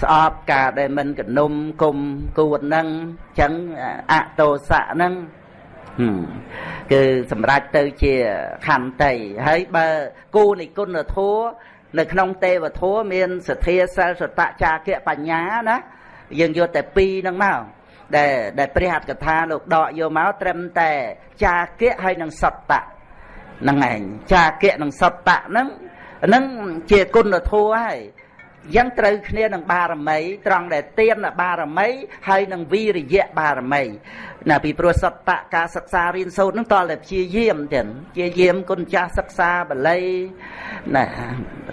ស្អប់ការដែលមិនកនុំគុំគួតហ្នឹងអញ្ចឹងអតោសៈហ្នឹង គឺសម្រាប់ទៅជាខន្តីហើយបើគូនៃគុណធម៌នៅក្នុងទេវធម៌មានសទ្ធាសិលសតចាគៈបញ្ញាណាយើងយកតែពីរហ្នឹងមកដែលដែលព្រះអត្ថកថាលោកដកយកមកត្រឹមតែចាគៈហើយនឹងសតៈហ្នឹងឯងចាគៈនិងសតៈហ្នឹងហ្នឹងជាគុណធម៌ហើយ យ៉ាងត្រូវគ្នានឹងបារមីត្រង់ដែលទៀនបារមីហើយនឹងវីរិយៈបារមីណាពីព្រោះសតតការសិក្សារៀនសូត្រនឹងតលតែព្យាយាមទៀតព្យាយាមគុណចាស់សិក្សាបល័យណា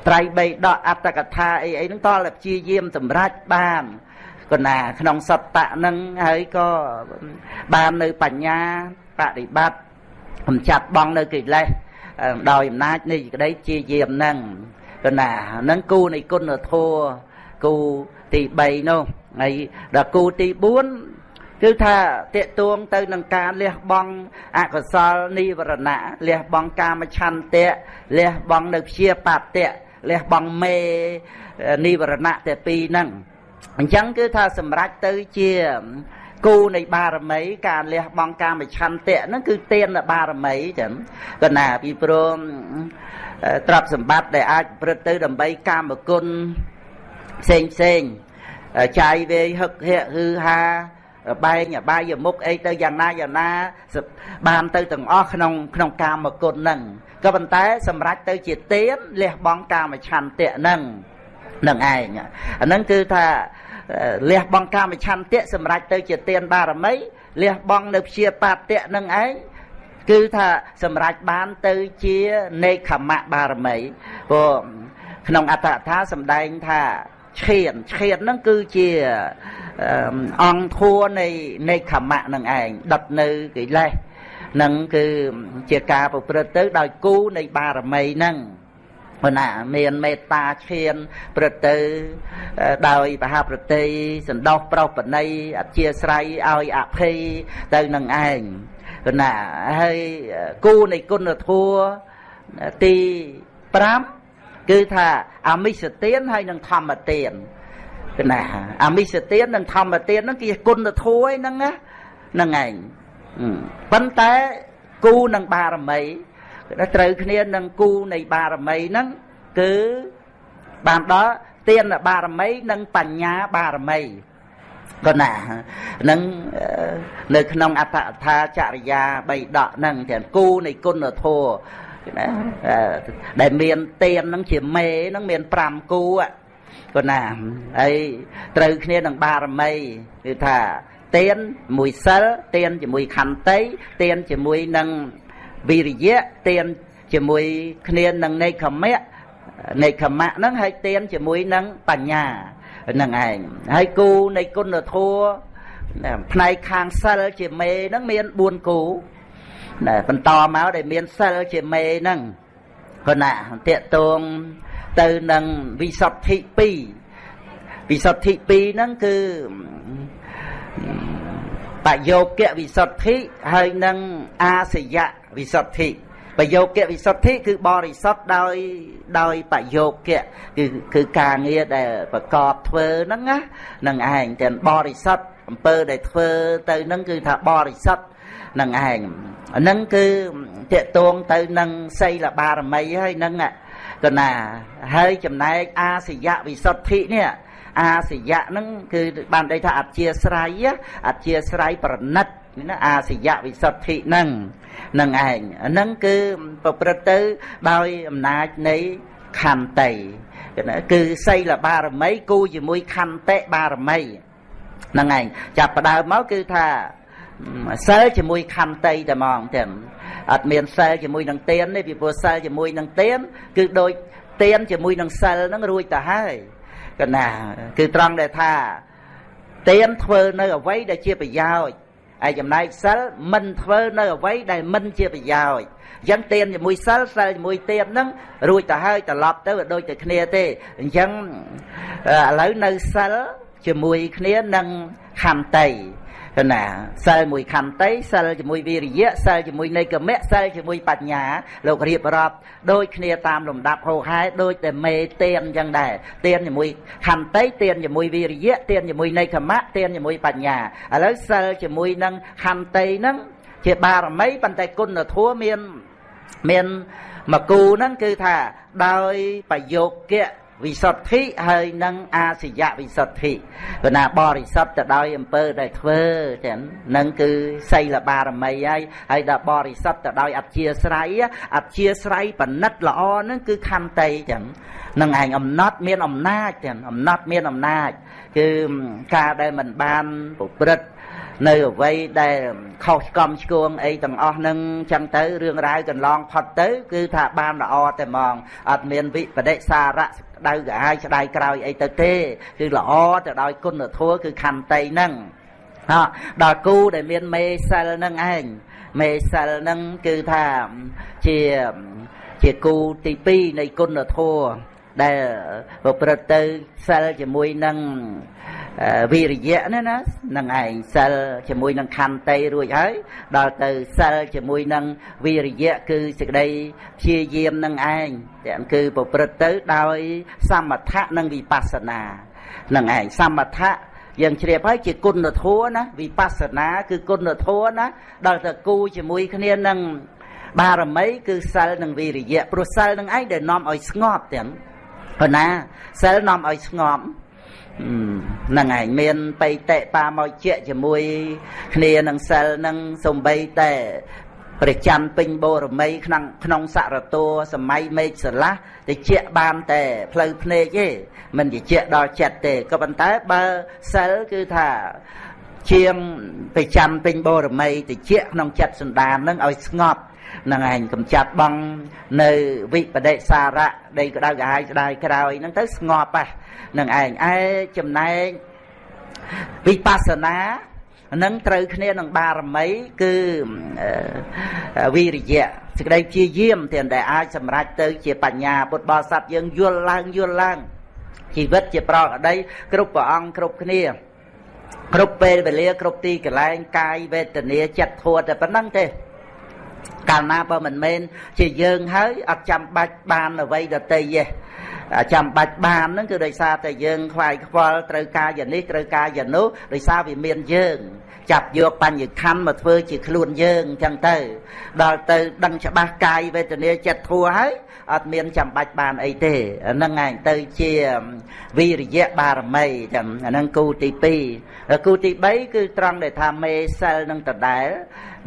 ត្រៃបីដកអត្តកថាអីអីនឹងតលតែព្យាយាមសម្រេចបានកណាក្នុងសតៈនឹងហើយក៏បាននៅបញ្ញាបប្រតិបត្តិកំចាត់បងនៅកិលេសដោយអំណាចនៃក្តីជាយាមនឹង កណាហ្នឹងគូនៃគុណធម៌គូទី3នោះហើយដល់គូទី4គឺថាតេតួងទៅនឹងការលះបង់អកុសលនិវរណៈលះបង់កាមឆន្ទៈលះបង់នៅព្យាបតៈលះបង់មេនិវរណៈតែពីរហ្នឹងអញ្ចឹងគឺថាសម្រេចទៅជាគូនៃបារមីការលះបង់កាមឆន្ទៈហ្នឹងគឺទានបារមីចឹងកណាពីព្រម ទ្រព្យសម្បត្តិដែលអាចប្រព្រឹត្តទៅដើម្បីកាមគុណផ្សេងផ្សេងចាយវេហឹកហៈហឺហាបែងអបាយមុខអីទៅយ៉ាងណាយ៉ាងណាបានទៅទាំងអស់ក្នុងក្នុងកាមគុណហ្នឹងក៏ប៉ុន្តែ សម្រេចទៅជាទៀនលះបង់កាមឆន្ទៈហ្នឹងនឹងឯងអាហ្នឹងគឺថាលះបង់កាមឆន្ទៈសម្រេចទៅជាទៀនបារមីលះបង់នៅព្យាបាទៈនឹងឯង គឺថាសម្រេចបានទៅជានេខមៈបារមីព្រោះក្នុងអត្តកថាសម្ដែងថាឈានឈានហ្នឹងគឺជាអង្គធัวនៃនេខមៈនឹងឯងដុតនៅកិលេសនឹងគឺជាការប្រព្រឹត្តទៅដោយគូនៃបារមីហ្នឹងព្រោះណាមានមេត្តាឈានប្រទៅដោយបហាប្រតិសន្តោសប្រុសបណីអធិស្រ័យឲ្យអភ័យទៅនឹងឯង គណាហើយគូនៃគុណធម៌ទី5គឺថាអមិសទានហើយនិងធម្មទានគណាអមិសទាននិងធម្មទានហ្នឹងគឺគុណធម៌ហ្នឹងណាហ្នឹងឯងប៉ុន្តែគូនឹងបារមីត្រូវគ្នានឹងគូនៃបារមីហ្នឹងគឺបានដល់ទានបារមីនិងបញ្ញាបារមី ក៏ណានឹងនៅក្នុងអត្តថាចរិយាបីដកហ្នឹងទាំងគូនៃគុណធម៌ណាដែលមានទៀនហ្នឹងជាមេហ្នឹងមាន5គូក៏ណាហើយត្រូវគ្នានឹងបារមីគឺថាទៀនមួយសិលទៀនជាមួយខន្តីទៀនជាមួយនឹងវិរិយៈទៀនជាមួយគ្នានឹងនេខមៈនេខមៈហ្នឹងហើយទៀនជាមួយនឹងបញ្ញា នឹងឯងហើយគូនៃគុណធម៌ផ្នែកខាងសិលជាមេហ្នឹងមាន4គូណាបន្តមកដែលមានសិលជាមេហ្នឹងក៏ណាតេតងទៅនឹងវិសុទ្ធិ2វិសុទ្ធិ2ហ្នឹងគឺបយោគៈវិសុទ្ធិហើយនឹងអាសយៈវិសុទ្ធិ បយោគៈវិសុទ្ធិគឺបរិសុទ្ធដោយដោយបយោគៈគឺគឺការងារដែលប្រកបធ្វើហ្នឹងណានឹងឯងទាំងបរិសុទ្ធអំពើដែលធ្វើទៅហ្នឹងគឺថាបរិសុទ្ធនឹងឯងហ្នឹងគឺតេតងទៅនឹងសីលបារមីហើយហ្នឹងកណាហើយចំណែកអាសយៈវិសុទ្ធិនេះអាសយៈហ្នឹងគឺបានន័យថាអធិស្រ័យអធិស្រ័យប្រណិត ណាអាសយៈវិសុទ្ធិហ្នឹងនឹងឯងហ្នឹងគឺប្រព្រឹត្តទៅដោយអំណាចនៃខន្តីគឺសីលបារមីគូជាមួយខន្តិបារមីហ្នឹងឯងចាប់ផ្ដើមមកគឺថាសិលជាមួយខន្តីតែហ្មងទាំងអត់មានសិលជាមួយនឹងទៀនទេពីព្រោះសិលជាមួយនឹងទៀនគឺដូចទៀនជាមួយនឹងសិលហ្នឹងរួចទៅហើយកណា គឺត្រង់ដែលថាទៀនធ្វើនៅអ្វីដែលជាប្រយោជន៍ ហើយចំណែកសិលមិនធ្វើនៅអ្វីដែលមិនជាប្រយោជន៍អញ្ចឹងទៀនជាមួយសិលសិលជាមួយទៀនហ្នឹងរួចទៅហើយត្រឡប់ទៅដូចតែគ្នាទេអញ្ចឹងឥឡូវនៅសិលជាមួយគ្នានឹងខន្តី ណាសិលមួយខន្តីសិលជាមួយវិរិយៈសិលជាមួយនៃកមៈសិលជាមួយបញ្ញាលោករៀបរាប់ដូចគ្នាតាមលំដាប់ហោហែដូចតែមេទៀនអញ្ចឹងដែរទៀនជាមួយខន្តីទៀនជាមួយវិរិយៈទៀនជាមួយនៃកមៈទៀនជាមួយបញ្ញាឥឡូវសិលជាមួយនឹងខន្តីហ្នឹងជាបារមីប៉ុន្តែគុណធម៌មានមានមកគូហ្នឹងគឺថាដោយប្រយោគៈ វិសុទ្ធិហើយនឹងអាសយៈវិសុទ្ធិព្រោះណាបរិសុទ្ធទៅដោយអំពើដែលធ្វើចឹងនឹងគឺសីលបារមីហើយហើយដល់បរិសុទ្ធទៅដោយអធិស្រ័យអធិស្រ័យបណិតល្អនឹងគឺខន្តីចឹងនឹងឯងអំណត់មានអំណាចចឹងអំណត់មានអំណាចគឺការដែលមិនបានប្រព្រឹត្ត នៅអ្វីដែលខុសឆ្គំឆ្គងអីទាំងអស់នឹងចឹងទៅរឿងរ៉ាវកន្លងផុតទៅគឺថាបានល្អតែហ្មងអត់មានវិបដិសារៈដៅកាយស្ដាយក្រោយអីទៅទេគឺល្អទៅដោយគុណធម៌គឺខន្តីហ្នឹងដល់គូដែលមានមេសិលហ្នឹងឯងមេសិលហ្នឹងគឺថាជាជាគូទី2នៃគុណធម៌ដែលប្រព្រឹត្តទៅសិលជាមួយនឹង វិរិយៈណាណានឹងឯងសិលជាមួយនឹងខន្តីរួចហើយដល់ទៅសិលជាមួយនឹងវិរិយៈគឺសេចក្តីព្យាយាមនឹងឯងទាំងគឺប្រព្រឹត្តទៅដោយ សមថៈនិងវិបស្សនានឹងឯងសមថៈយើងជ្រាបហើយជាគុណធម៌ណាវិបស្សនា គឺគុណធម៌ណាដល់ទៅគូជាមួយគ្នានឹងបារមីគឺសិលនិងវិរិយៈព្រោះសិលនឹងឯងដែលនាំឲ្យស្ងប់ទាំងប៉ុណ្ណាសិលនាំឲ្យស្ងប់ហ្នឹងឯងមានបៃតិបាមកជាជាមួយ គ្នានឹងសិលនឹងសំបីតែព្រះច័ន្ទពេញបូរមីក្នុងក្នុងសរតួសម័យមេឃស្រឡះតិចបានតែផ្លូវភ្នែកទេមិនតិចដល់ចិត្តទេក៏ប៉ុន្តែបើសិលគឺថាជាងព្រះច័ន្ទពេញបូរមីតិចក្នុងចិត្តសន្តាននឹងឲ្យស្ងប់ នឹងឯងកំចាត់បងនៅវិបដិសារៈដីក្តៅក្រហាយស្ដាយក្រោយហ្នឹងទៅស្ងប់ហ่ะនឹងឯងឯចំណែកវិបស្សនានឹងត្រូវគ្នានឹងបារមីគឺវិរិយៈសេចក្តីព្យាយាមទាំងដែលអាចសម្រេចទៅជាបញ្ញាពុទ្ធបរិស័ទយើងយល់ឡើងយល់ឡើងជីវិតជាប្រកអដីគ្រប់ព្រះអង្គគ្រប់គ្នាគ្រប់ពេលវេលាគ្រប់ទីកន្លែងកាយវេទនាចិត្តធัวតែប៉ុណ្្នឹងទេ កាលណាបើមិនមែនជាយើងហើយអត់ចាំបាច់បានអ្វីដតីទេចាំបាច់បានហ្នឹងគឺដោយសារតែយើងខ្វាយខ្វល់ត្រូវការយ៉ាងនេះត្រូវការយ៉ាងនោះដោយសារវាមានយើង ចាប់យកបញ្ញខណ្ឌមកធ្វើជាខ្លួនយើងអញ្ចឹងទៅ ដល់ទៅដឹងច្បាស់កាយវេទនាចិត្តធัวហើយអត់មានចាំបាច់បានអីទេហ្នឹងឯងទៅជាវិរិយៈបារមីចឹងអាហ្នឹងគូទី2គូទី3គឺត្រង់ដែលថាមេសិលនឹងដដែល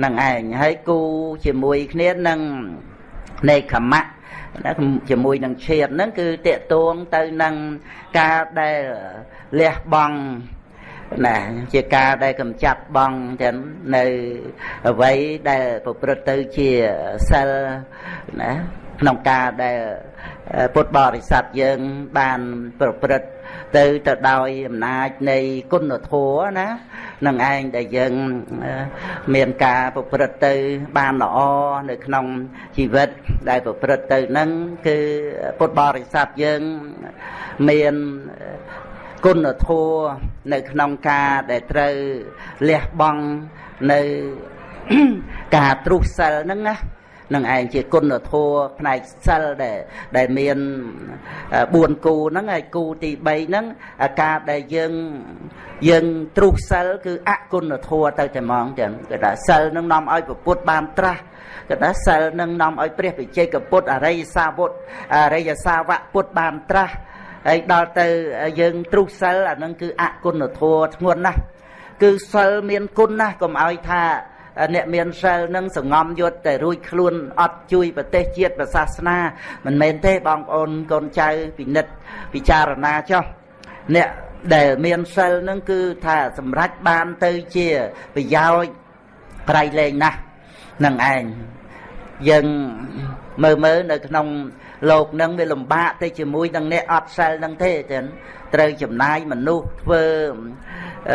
នឹងឯងហើយគូជាមួយគ្នានឹងនៃខមៈណាជាមួយនឹងឈាមហ្នឹងគឺតេតួងទៅនឹងការដែលលះបង់ណាជាការដែលកំចាត់បងទាំងនៅអ្វីដែលប្រព្រឹត្តទៅជាសិលណាក្នុងការដែល ពុទ្ធបរិស័ទយើងបានប្រព្រឹត្តទៅទៅដោយអំណាចនៃគុណធម៌ណានឹងឯងដែលយើងមានការប្រព្រឹត្តទៅបានល្អនៅក្នុងជីវិតដែលប្រព្រឹត្តទៅនឹងគឺពុទ្ធបរិស័ទយើងមានគុណធម៌នៅក្នុងការដែលត្រូវលះបង់នៅការទ្រុះសិលហ្នឹងណា នឹងឯងជាគុណធម៌ផ្នែកសិលដែលដែលមាន4គូហ្នឹងហើយគូទី3ហ្នឹងការដែលយើងយើងទ្រុះសិលគឺអគុណធម៌ទៅតែហ្មងចឹងគេថាសិលនឹងនាំឲ្យពុទ្ធបានត្រាស់គេថាសិលនឹងនាំឲ្យព្រះវិជ័យកពុទ្ធអរិយសាវកអរិយសាវកពុទ្ធបានត្រាស់ហើយដល់ទៅយើងទ្រុះសិលអានឹងគឺអគុណធម៌ធ្ងន់ណាស់គឺសិលមានគុណណាស់កុំឲ្យថា អ្នកមានសិលនឹងសងំយុទ្ធតែរួចខ្លួនអត់ជួយប្រទេសជាតិប្រសាសនាមិនមែនទេបងប្អូនកូនចៅពិនិត្យពិចារណាចុះអ្នកដែលមានសិលនឹងគឺថាសម្រេចបានទៅជាប្រយោជន៍ក្រៃលែងណាស់នឹងឯងយើងមើលមើលនៅក្នុងលោកនឹងវាលំបាកទៅជាមួយនឹងអ្នកអត់សិលនឹងទេចឹងត្រូវចំណាយមនុស្សធ្វើ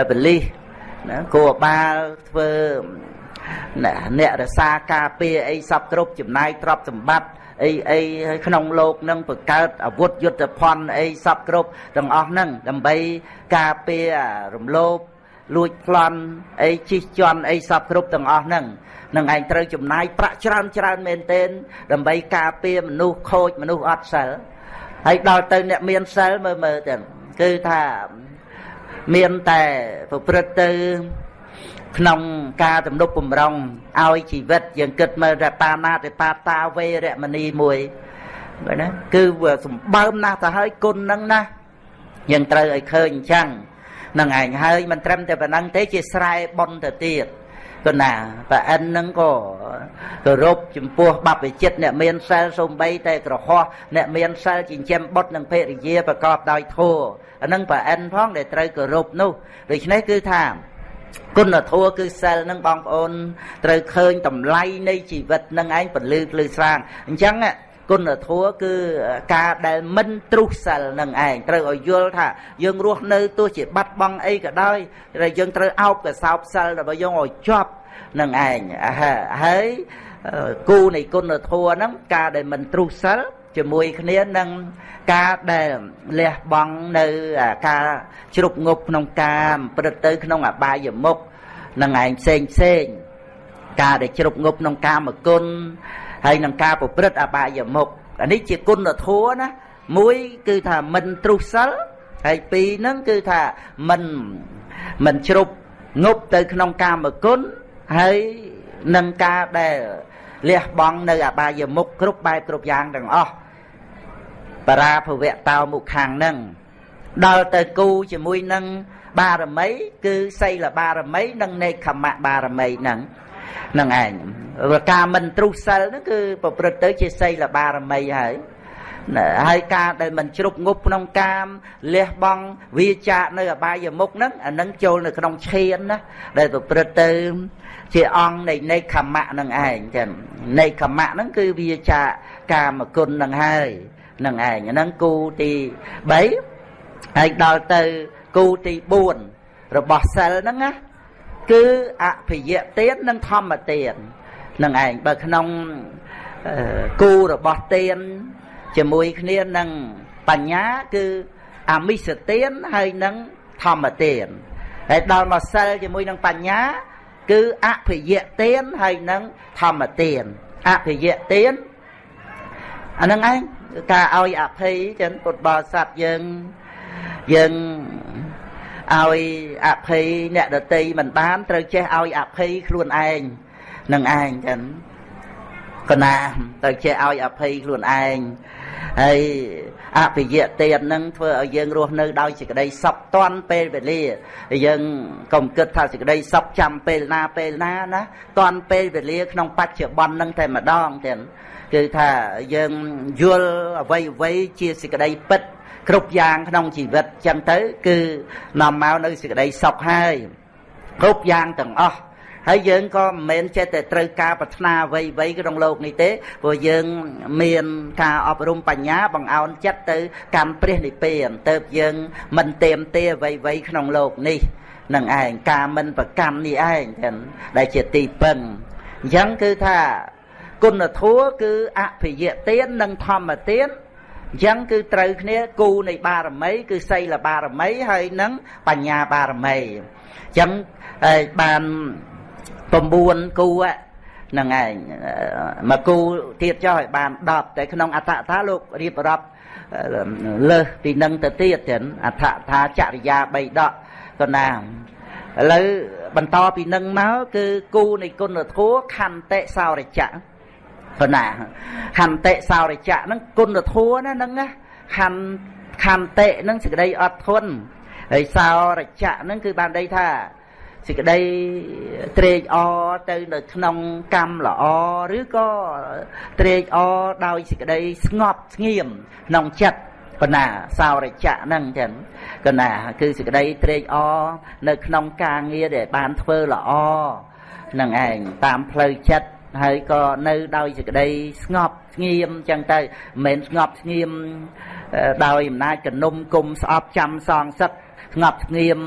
បលិសណាគោបាលធ្វើ អ្នករសាការពារអីសពគ្រប់ចំណាយទ្រព្យសម្បត្តិអីអីក្នុងលោកនឹងបង្កើតអាវុធយុទ្ធភ័ណ្ឌអីសពគ្រប់ទាំងអស់ហ្នឹងដើម្បីការពាររំលោភលួចប្លន់អីជិះជាន់អីសពគ្រប់ទាំងអស់ហ្នឹងនឹងឯងត្រូវចំណាយប្រាក់ច្រើនច្រើនមែនទែនដើម្បីការពារមនុស្សខូចមនុស្សអត់សិលហើយដល់ទៅអ្នកមានសិលមើលមើលទៅគឺថាមានតែប្រព្រឹត្តទៅ ក្នុងការទំនុកបំរុងឲ្យជីវិត យើងគិតមើលតែបាណាតិបាតាវេរមណីមួយបើណាគឺវាសម្បើមណាស់ទៅហើយគុណហ្នឹងណាយើងត្រូវឲ្យឃើញអញ្ចឹងនឹងឯងហើយមិនត្រឹមតែប៉ុណ្ណឹងទេជាស្រែប៉ុនទៅទៀតក៏ណាប្រអិនហ្នឹងក៏គោរពចំពោះបព្វជិតអ្នកមានសិលសំបីតែក្រហោះអ្នកមានសិលចិញ្ចឹមបុត្រនិងភរិយាប្រកបដោយធម៌អានឹងប្រអិនផងដែលត្រូវគោរពនោះដូច្នេះគឺថា គុណធម៌គឺសិលនឹងបងប្អូនត្រូវឃើញតម្លៃនៃជីវិតនឹងឯងពលឺភ្លឺស្រាងអញ្ចឹងគុណធម៌គឺការដែលមិនទ្រុះសិលនឹងឯងត្រូវឲ្យយល់ថាយើងរស់នៅទោះជាបាត់បង់អីក៏ដោយតែយើងត្រូវអោបកសោបសិលរបស់យើងឲ្យជាប់នឹងឯងហើយគូនៃគុណធម៌ហ្នឹងការដែលមិនទ្រុះសិល ជាមួយគ្នានឹងការដែលលះបង់នៅការជ្រុកងប់ក្នុងការព្រឹត្តទៅក្នុងអបាយមុខនឹងឯងផ្សេងផ្សេងការដែលជ្រុកងប់ក្នុងកាមគុណហើយនឹងការប្រព្រឹត្តអបាយមុខអានេះជាគុណធម៌ណាមួយគឺថាមិនទ្រុះសិលហើយពីរហ្នឹងគឺថាមិនមិនជ្រុបងប់ទៅក្នុងកាមគុណហើយនឹងការដែល លះបង់នៅអបាយមុខគ្រប់បែបគ្រប់យ៉ាងទាំងអស់បរាភវៈតោមុខខាងនឹងដល់ទៅគូជាមួយនឹងបារមីគឺសីលបារមី និងនេខមៈបារមីហ្នឹងនឹងឯងការមិនទ្រុះសិលហ្នឹងគឺប្រព្រឹត្តទៅជាសីលបារមីហើយហើយការដែលមិនជ្រុកងប់ក្នុងកាមលះបង់វាចាកនៅអបាយមុខហ្នឹងអានឹងចូលនៅក្នុងឈានណាដែលប្រព្រឹត្តទៅ ជាអង្គនៃនៃខមៈនឹងឯងចឹងនៃខមៈហ្នឹងគឺវាចាកកាមគុណនឹងហើយនឹងឯងហ្នឹងគូទី3ហើយដល់ទៅគូទី4របស់សិលហ្នឹងណាគឺអភិយទាននិងធម្មទាននឹងឯងបើក្នុងគូរបស់ទានជាមួយគ្នានឹងបញ្ញាគឺអមិសទានហើយនឹងធម្មទានហើយដល់មកសិលជាមួយនឹងបញ្ញា គឺអភិយទានហើយនឹងធម្មទានអភិយទានអានឹងឯងការឲ្យអភ័យចឹងពុទ្ធបរិស័ទយើងយើងឲ្យអភ័យអ្នកដតីមិនបានត្រូវចេះឲ្យអភ័យខ្លួនឯងនឹងឯងចឹងកណាត្រូវចេះឲ្យអភ័យខ្លួនឯង ហើយអភិយទាននឹងធ្វើឲ្យយើងរស់នៅដោយសេចក្តីសុខតាន់ពេលវេលាយើងកុំគិតថាសេចក្តីសុខចាំពេលណាពេលណាណាតាន់ពេលវេលាក្នុងបច្ចុប្បន្ននឹងតែម្ដងទៀតគឺថាយើងយល់អ្វីអ្វីជាសេចក្តីពិតគ្រប់យ៉ាងក្នុងជីវិតចឹងទៅ គឺនាំមកនៅសេចក្តីសុខហើយគ្រប់យ៉ាងទាំងអស់ ហើយយើងក៏មិនមែនចេះតែត្រូវការប្រាថ្នាអ្វីៗក្នុងលោកនេះទេព្រោះយើងមានការអប់រំបញ្ញាបង្អោនចិត្តទៅកម្មព្រះនិព្វានទៅយើងមិនទៀមទាអ្វីៗក្នុងលោកនេះនឹងឯងការមិនប្រកម្មនេះឯងដែលជាទីពឹងអញ្ចឹងគឺថាគុណធម៌គឺអភិយទាននិងធម្មទានអញ្ចឹងគឺត្រូវគ្នាគូនៃបារមី គឺសីលបារមីហើយនិងបញ្ញាបារមីអញ្ចឹងបាន 9គូហ្នឹងឯងមកគូទៀតចុះឲ្យបាន10តែក្នុងអត្ថថាលោករៀបរាប់លើសពីនឹងទៅទៀតចឹងអត្ថថាចរិយា3ដកក៏ណាឥឡូវបន្តពីនឹងមកគឺគូនៃគុណធម៌ខន្តិសោរចៈក៏ណាខន្តិសោរចៈហ្នឹងគុណធម៌ណាហ្នឹងណាខន្ខន្តិហ្នឹងសេចក្តីអត់ធន់ហើយសោរចៈហ្នឹងគឺបានន័យថា សេចក្តីត្រេកអរទៅនៅក្នុងកម្មល្អឬក៏ត្រេកអរដោយសេចក្តីស្ងប់ស្ងៀមក្នុងចិត្តបណ្ណាសោរចៈហ្នឹងចឹងកណាគឺសេចក្តីត្រេកអរនៅក្នុងការងារដែលបានធ្វើល្អនឹងឯងតាមផ្លូវចិត្តហើយក៏នៅដោយសេចក្តីស្ងប់ស្ងៀមចឹងទៅមិនមែនស្ងប់ស្ងៀមដោយអំណាចកនុំគុំស្អប់ចាំសងសឹក ស្ងប់ស្ងៀម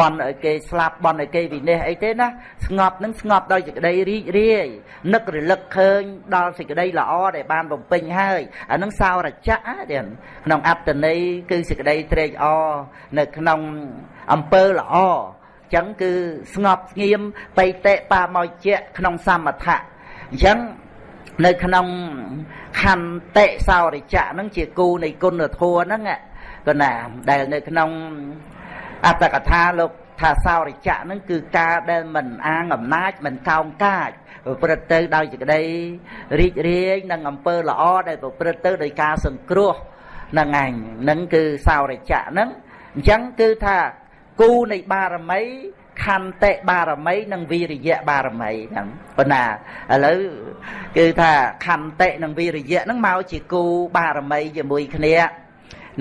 បន់ឲ្យគេស្លាប់បន់ឲ្យគេវិនិច្ឆ័យអីទេណាស្ងប់នឹងស្ងប់ដោយសេចក្តីរីករាយនឹករលឹកឃើញដល់សេចក្តីល្អដែលបានបំពេញហើយអានឹងសោរចៈទៀតក្នុងអត្តន័យគឺសេចក្តីត្រេកអរនៅក្នុងអំពើល្អចឹងគឺស្ងប់ស្ងៀមបៃតេបាមកជាក្នុងសមថៈអញ្ចឹងនៅក្នុងខន្តិសោរិចៈហ្នឹងជាគូនៃគុណធម៌ហ្នឹងក៏ណាដែលនៅក្នុង អត្តកថាលោកថាសោរិចៈហ្នឹងគឺការដែលមិនអាងអំណាចមិនកោងកាចប្រព្រឹត្តទៅដោយសេចក្តីរីករាយនិងអំពើល្អដែលប្រព្រឹត្តទៅដោយការសង្គ្រោះហ្នឹងឯងហ្នឹងគឺសោរិចៈហ្នឹងអញ្ចឹងគឺថាគូនៃបារមីខន្តិបារមីនិងវិរិយៈបារមីហ្នឹងប៉ុណ្ណាឥឡូវគឺថាខន្តិនិងវិរិយៈហ្នឹងមកជាគូបារមីជាមួយគ្នាហ្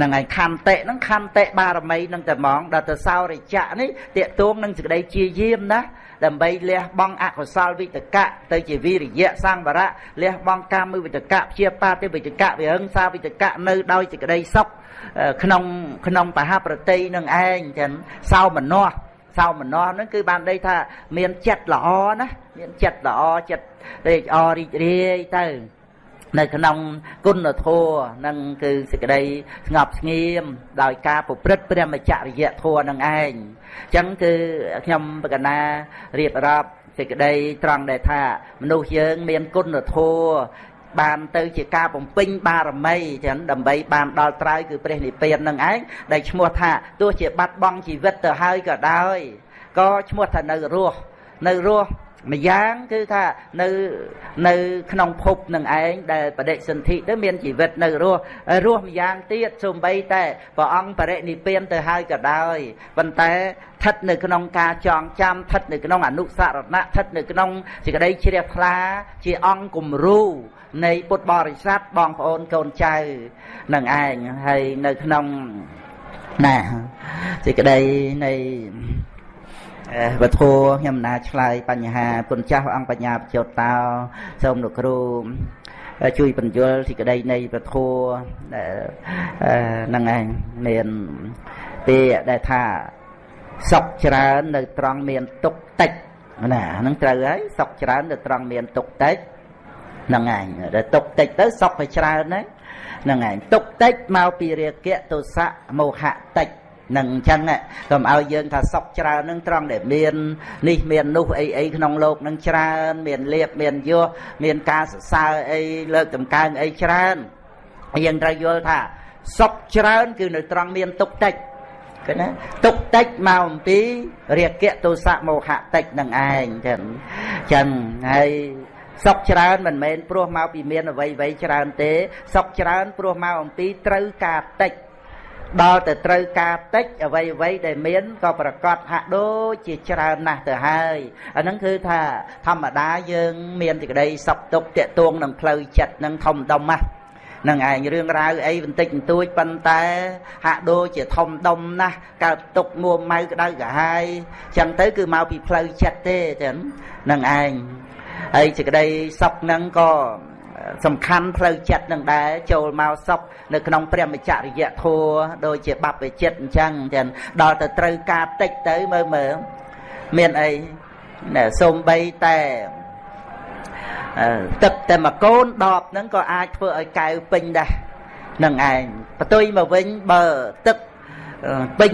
នឹងហើយខន្តិហ្នឹងខន្តិបារមីនឹងតែហ្មងដល់ទៅសោរិចៈនេះតេតួងនឹងសេចក្តីជាយាមណាដើម្បីលះបង់អកុសលវិតកៈទៅជាវិរិយៈសង្វរៈលះបង់កម្មវិតកៈព្យាបាទវិតកៈវិហិង្សាវិតកៈនៅដោយសេចក្តីសុខក្នុងក្នុងបហប្រតិនឹងឯងចឹងសោមនស្សសោមនស្សហ្នឹងគឺបានន័យថាមានចិត្តល្អណាមានចិត្តល្អចិត្តត្រេកអររីករាយទៅ នៅក្នុងគុណធម៌នឹងគឺសេចក្តីស្ងប់ស្ងៀមដោយការប្រព្រឹត្តព្រះមច្ចរិយធម៌នឹងឯងអញ្ចឹងគឺខ្ញុំបកណារៀបរាប់សេចក្តីត្រង់ដែលថាមនុស្សយើងមានគុណធម៌បានទៅជាការបំពេញបារមីចឹងដើម្បីបានដល់ត្រើយគឺព្រះនិព្វាននឹងឯងដែលឈ្មោះថាទោះជាបាត់បង់ជីវិតទៅហើយក៏ដោយក៏ឈ្មោះថានៅរស់នៅរស់ ម្យ៉ាងគឺថានៅនៅក្នុងភពនឹងឯងដែលបដិសន្ធិទៅមានជីវិតនៅរស់រស់ម្យ៉ាងទៀតសូម្បីតែព្រះអង្គបរិនិព្វានទៅហើយក៏ដោយប៉ុន្តែស្ថិតនៅក្នុងការចងចាំស្ថិតនៅក្នុងអនុសារណៈស្ថិតនៅក្នុងសេចក្តីជ្រះថ្លាជាអង្គគំរូនៃពុទ្ធបរិស័ទបងប្អូនកូនចៅនឹងឯងហើយនៅក្នុងណាសេចក្តីនៃ វធัวខ្ញុំណាឆ្លើយបញ្ហាពុនចាស់អង្គបញ្ញាបច្ចុតតោសូមលោកគ្រូជួយបញ្យល់សេចក្តីនៃពធัวហ្នឹងឯងមានពាក្យដែលថាសុខច្រើននៅត្រង់មានទុកតិចណាហ្នឹងត្រូវហើយសុខច្រើននៅត្រង់មានទុកតិចហ្នឹងឯងដែលទុកតិចទៅសុខវាច្រើនណាហ្នឹងឯងទុកតិចមកពីរាគៈទោសៈមោហៈតិច នឹងអញ្ចឹងកុំឲ្យយើងថាសុខច្រើននឹងត្រង់ដែលមាននេះមាននោះអីអីក្នុងโลกនឹងច្រើនមានលៀបមានយសមានការសរសើរអីលើកតម្កើងអីច្រើនយើងត្រូវយល់ថាសុខច្រើនគឺនៅត្រង់មានទុកតិចឃើញណាទុកតិចមកអំពីរាគៈទោសៈមោហៈតិចនឹងឯងចឹងចឹងហើយសុខច្រើនមិនមែនព្រោះមកពីមានអ្វីអ្វីច្រើនទេសុខច្រើនព្រោះមកអំពីត្រូវការតិច ដល់ទៅត្រូវការតិចអ្វីអ្វីដែលមានក៏ប្រកាសហាក់ដូចជាច្រើនណាស់ទៅហើយអាហ្នឹងគឺថាធម្មតាយើងមានសេចក្តីសុខទុក្ខតាក់ទងនឹងផ្លូវចិត្តនឹងធំដុំណាស់នឹងឯងរឿងរ៉ាវអីបន្តិចបន្តួចប៉ុន្តែហាក់ដូចជាធំដុំណាស់កើតទុកមួម៉ៅក្តៅក្រហាយចឹងទៅគឺមកពីផ្លូវចិត្តទេចឹងនឹងឯងហើយសេចក្តីសុខហ្នឹងក៏ សំខាន់ផ្លូវចិត្តនឹងដែរចូលមកសុខនៅក្នុងព្រះមច្ចរិយធัวដូចជាបព្វជិតអញ្ចឹងចឹងដល់ទៅត្រូវការតិចទៅមើលមើលមានអីសូម្បីតែទឹកតែមួយកូនដបហ្នឹងក៏អាចធ្វើឲ្យកែវពេញដែរនឹងឯងបន្ទុយមកវិញបើទឹកពេញ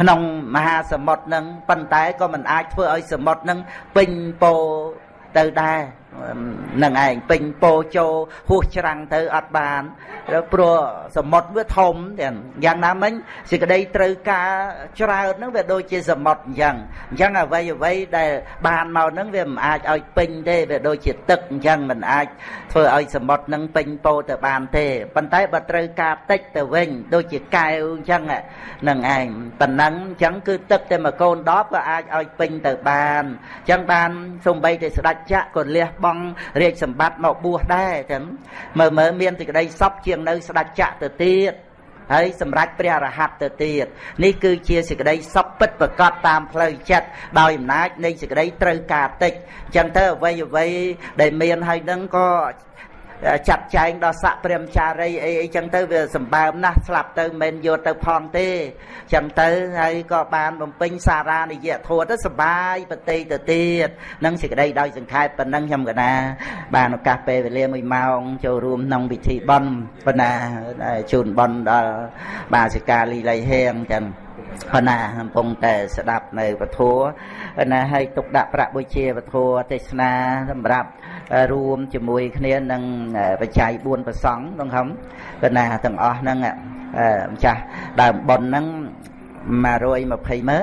ក្នុងមហាសមុទ្រហ្នឹងប៉ុន្តែក៏មិនអាចធ្វើឲ្យសមុទ្រហ្នឹងពេញពោទៅដែរ នឹងឯងពេញពោជោហួសច្រាំងទៅអត់បានព្រោះសមុទ្រវាធំទាំងយ៉ាងណាមិញសេចក្តីត្រូវការច្រើនហ្នឹងវាដូចជាសមុទ្រអញ្ចឹងអញ្ចឹងអ្វីអ្វីដែលបានមកហ្នឹងវាមិនអាចឲ្យពេញទេវាដូចជាទឹកអញ្ចឹងមិនអាចធ្វើឲ្យសមុទ្រហ្នឹងពេញពោទៅបានទេប៉ុន្តែបើត្រូវការតិចទៅវិញដូចជាកែវអញ្ចឹងនឹងឯងប៉ុណ្ណឹងអញ្ចឹងគឺទឹកតែមួយកូនដបក៏អាចឲ្យពេញទៅបានអញ្ចឹងបានសំបីតែស្ដេចចក្រក៏លះបង់រាជសម្បត្តិមកបួសដែរចឹងមើលមើលមានសេចក្តីសពជាងនៅស្ដេចចក្រទៅទៀតហើយសម្រាប់ព្រះរហ័តទៅទៀតនេះគឺជាសេចក្តីសុខពិតប្រកបតាមផ្លូវចិត្តដោយអំណាចនៃសេចក្តីត្រូវការតិចអញ្ចឹងទៅអ្វីអ្វីដែលមានហើយនឹងក៏ ចាត់ចែងដល់ស័កព្រមចារីអីអីចឹងទៅវាសម្បើមណាស់ស្លាប់ទៅមិនយកទៅផងទេចឹងទៅហើយក៏បានបំពេញសារានិយធัวទៅសបាយប្រតិទៅទៀតនឹងសេចក្តីដោយសង្ខេបប៉ុណ្ណឹងខ្ញុំកណា បានឱកាសពេលវេលា1ម៉ោងចូលរួមក្នុងពិធីបន់ប៉ុណ្ណាជូនបន់ដល់បាសិកាលីលៃហេងចឹងប៉ុ ណ្ណាកំពុងតែស្ដាប់នៅពធណាឲ្យទុកដាក់ប្រាក់បុជាពធទេសនាសម្រាប់រួមជាមួយគ្នានឹងបច្ច័យ4ប្រសង់ក្នុងហំប៉ុណ្ណាទាំងអស់ហ្នឹងម្ចាស់ដើមប៉ុនហ្នឹង120ម៉ឺន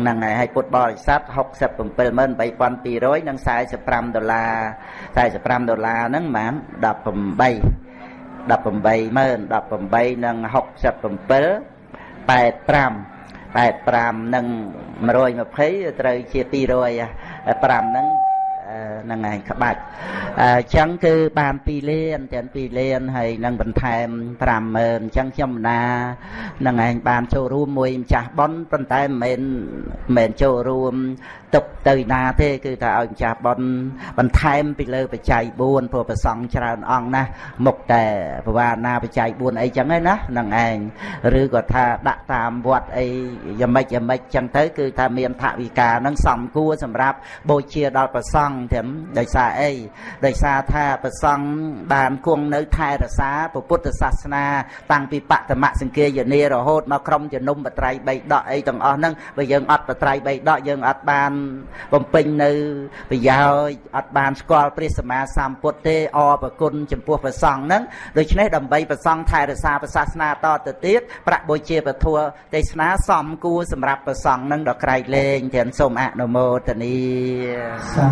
ហ្នឹងហើយឲ្យពុទ្ធបរិស័ទ678,200និង45ដុល្លារ45ដុល្លារហ្នឹងប្រហែល18 18ម៉ឺន18និង67 85 85និង120ត្រូវជា200 5ហ្នឹងហ្នឹងឯងក្បាច់អញ្ចឹងគឺបាន2លានទាំង2លានហើយនឹងបន្ថែម50000អញ្ចឹងខ្ញុំណាហ្នឹងឯងបានចូលរួមមួយម្ចាស់ប៉ុនប៉ុន្តែមិនមែនមិនមែនចូលរួម ទុកទៅណាទេគឺថាឲ្យម្ចាស់ប៉ុនបន្ថែមពីលើបច្ច័យ4ព្រោះប្រសង់ច្រើនអង្គណាស់មុខតែបវាណាបច្ច័យ4អីចឹងឯណាហ្នឹងឯងឬក៏ថាដាក់តាមវត្តអីយ៉ាងម៉េចយ៉ាងម៉េចចឹងទៅគឺថាមានថវិកាហ្នឹងសំគួរសម្រាប់បូជាដល់ប្រសង់ទាំងដោយសារអីដោយសារថាប្រសង់បានគង់នៅថែរក្សាពុទ្ធសាសនា តាំងពីបតមសង្គាយនារហូតមកក្រុមជំនុំបត្រៃបីដកអីទាំងអស់ហ្នឹងបើយើងអត់បត្រៃបីដកយើងអត់បានបំពេញនៅប្រយោជន៍អត់បានស្គាល់ព្រះសម្មាសម្ពុទ្ធទេអរប្រគុណចំពោះព្រះសង្ឃហ្នឹងដូច្នេះដើម្បីព្រះសង្ឃថែរក្សាព្រះសាសនាតទៅទៀតប្រាក់បុជាពធទេសនាសំគួរសម្រាប់ព្រះសង្ឃហ្នឹងដល់ក្រៃលែងទាំងសូមអនុមោទនា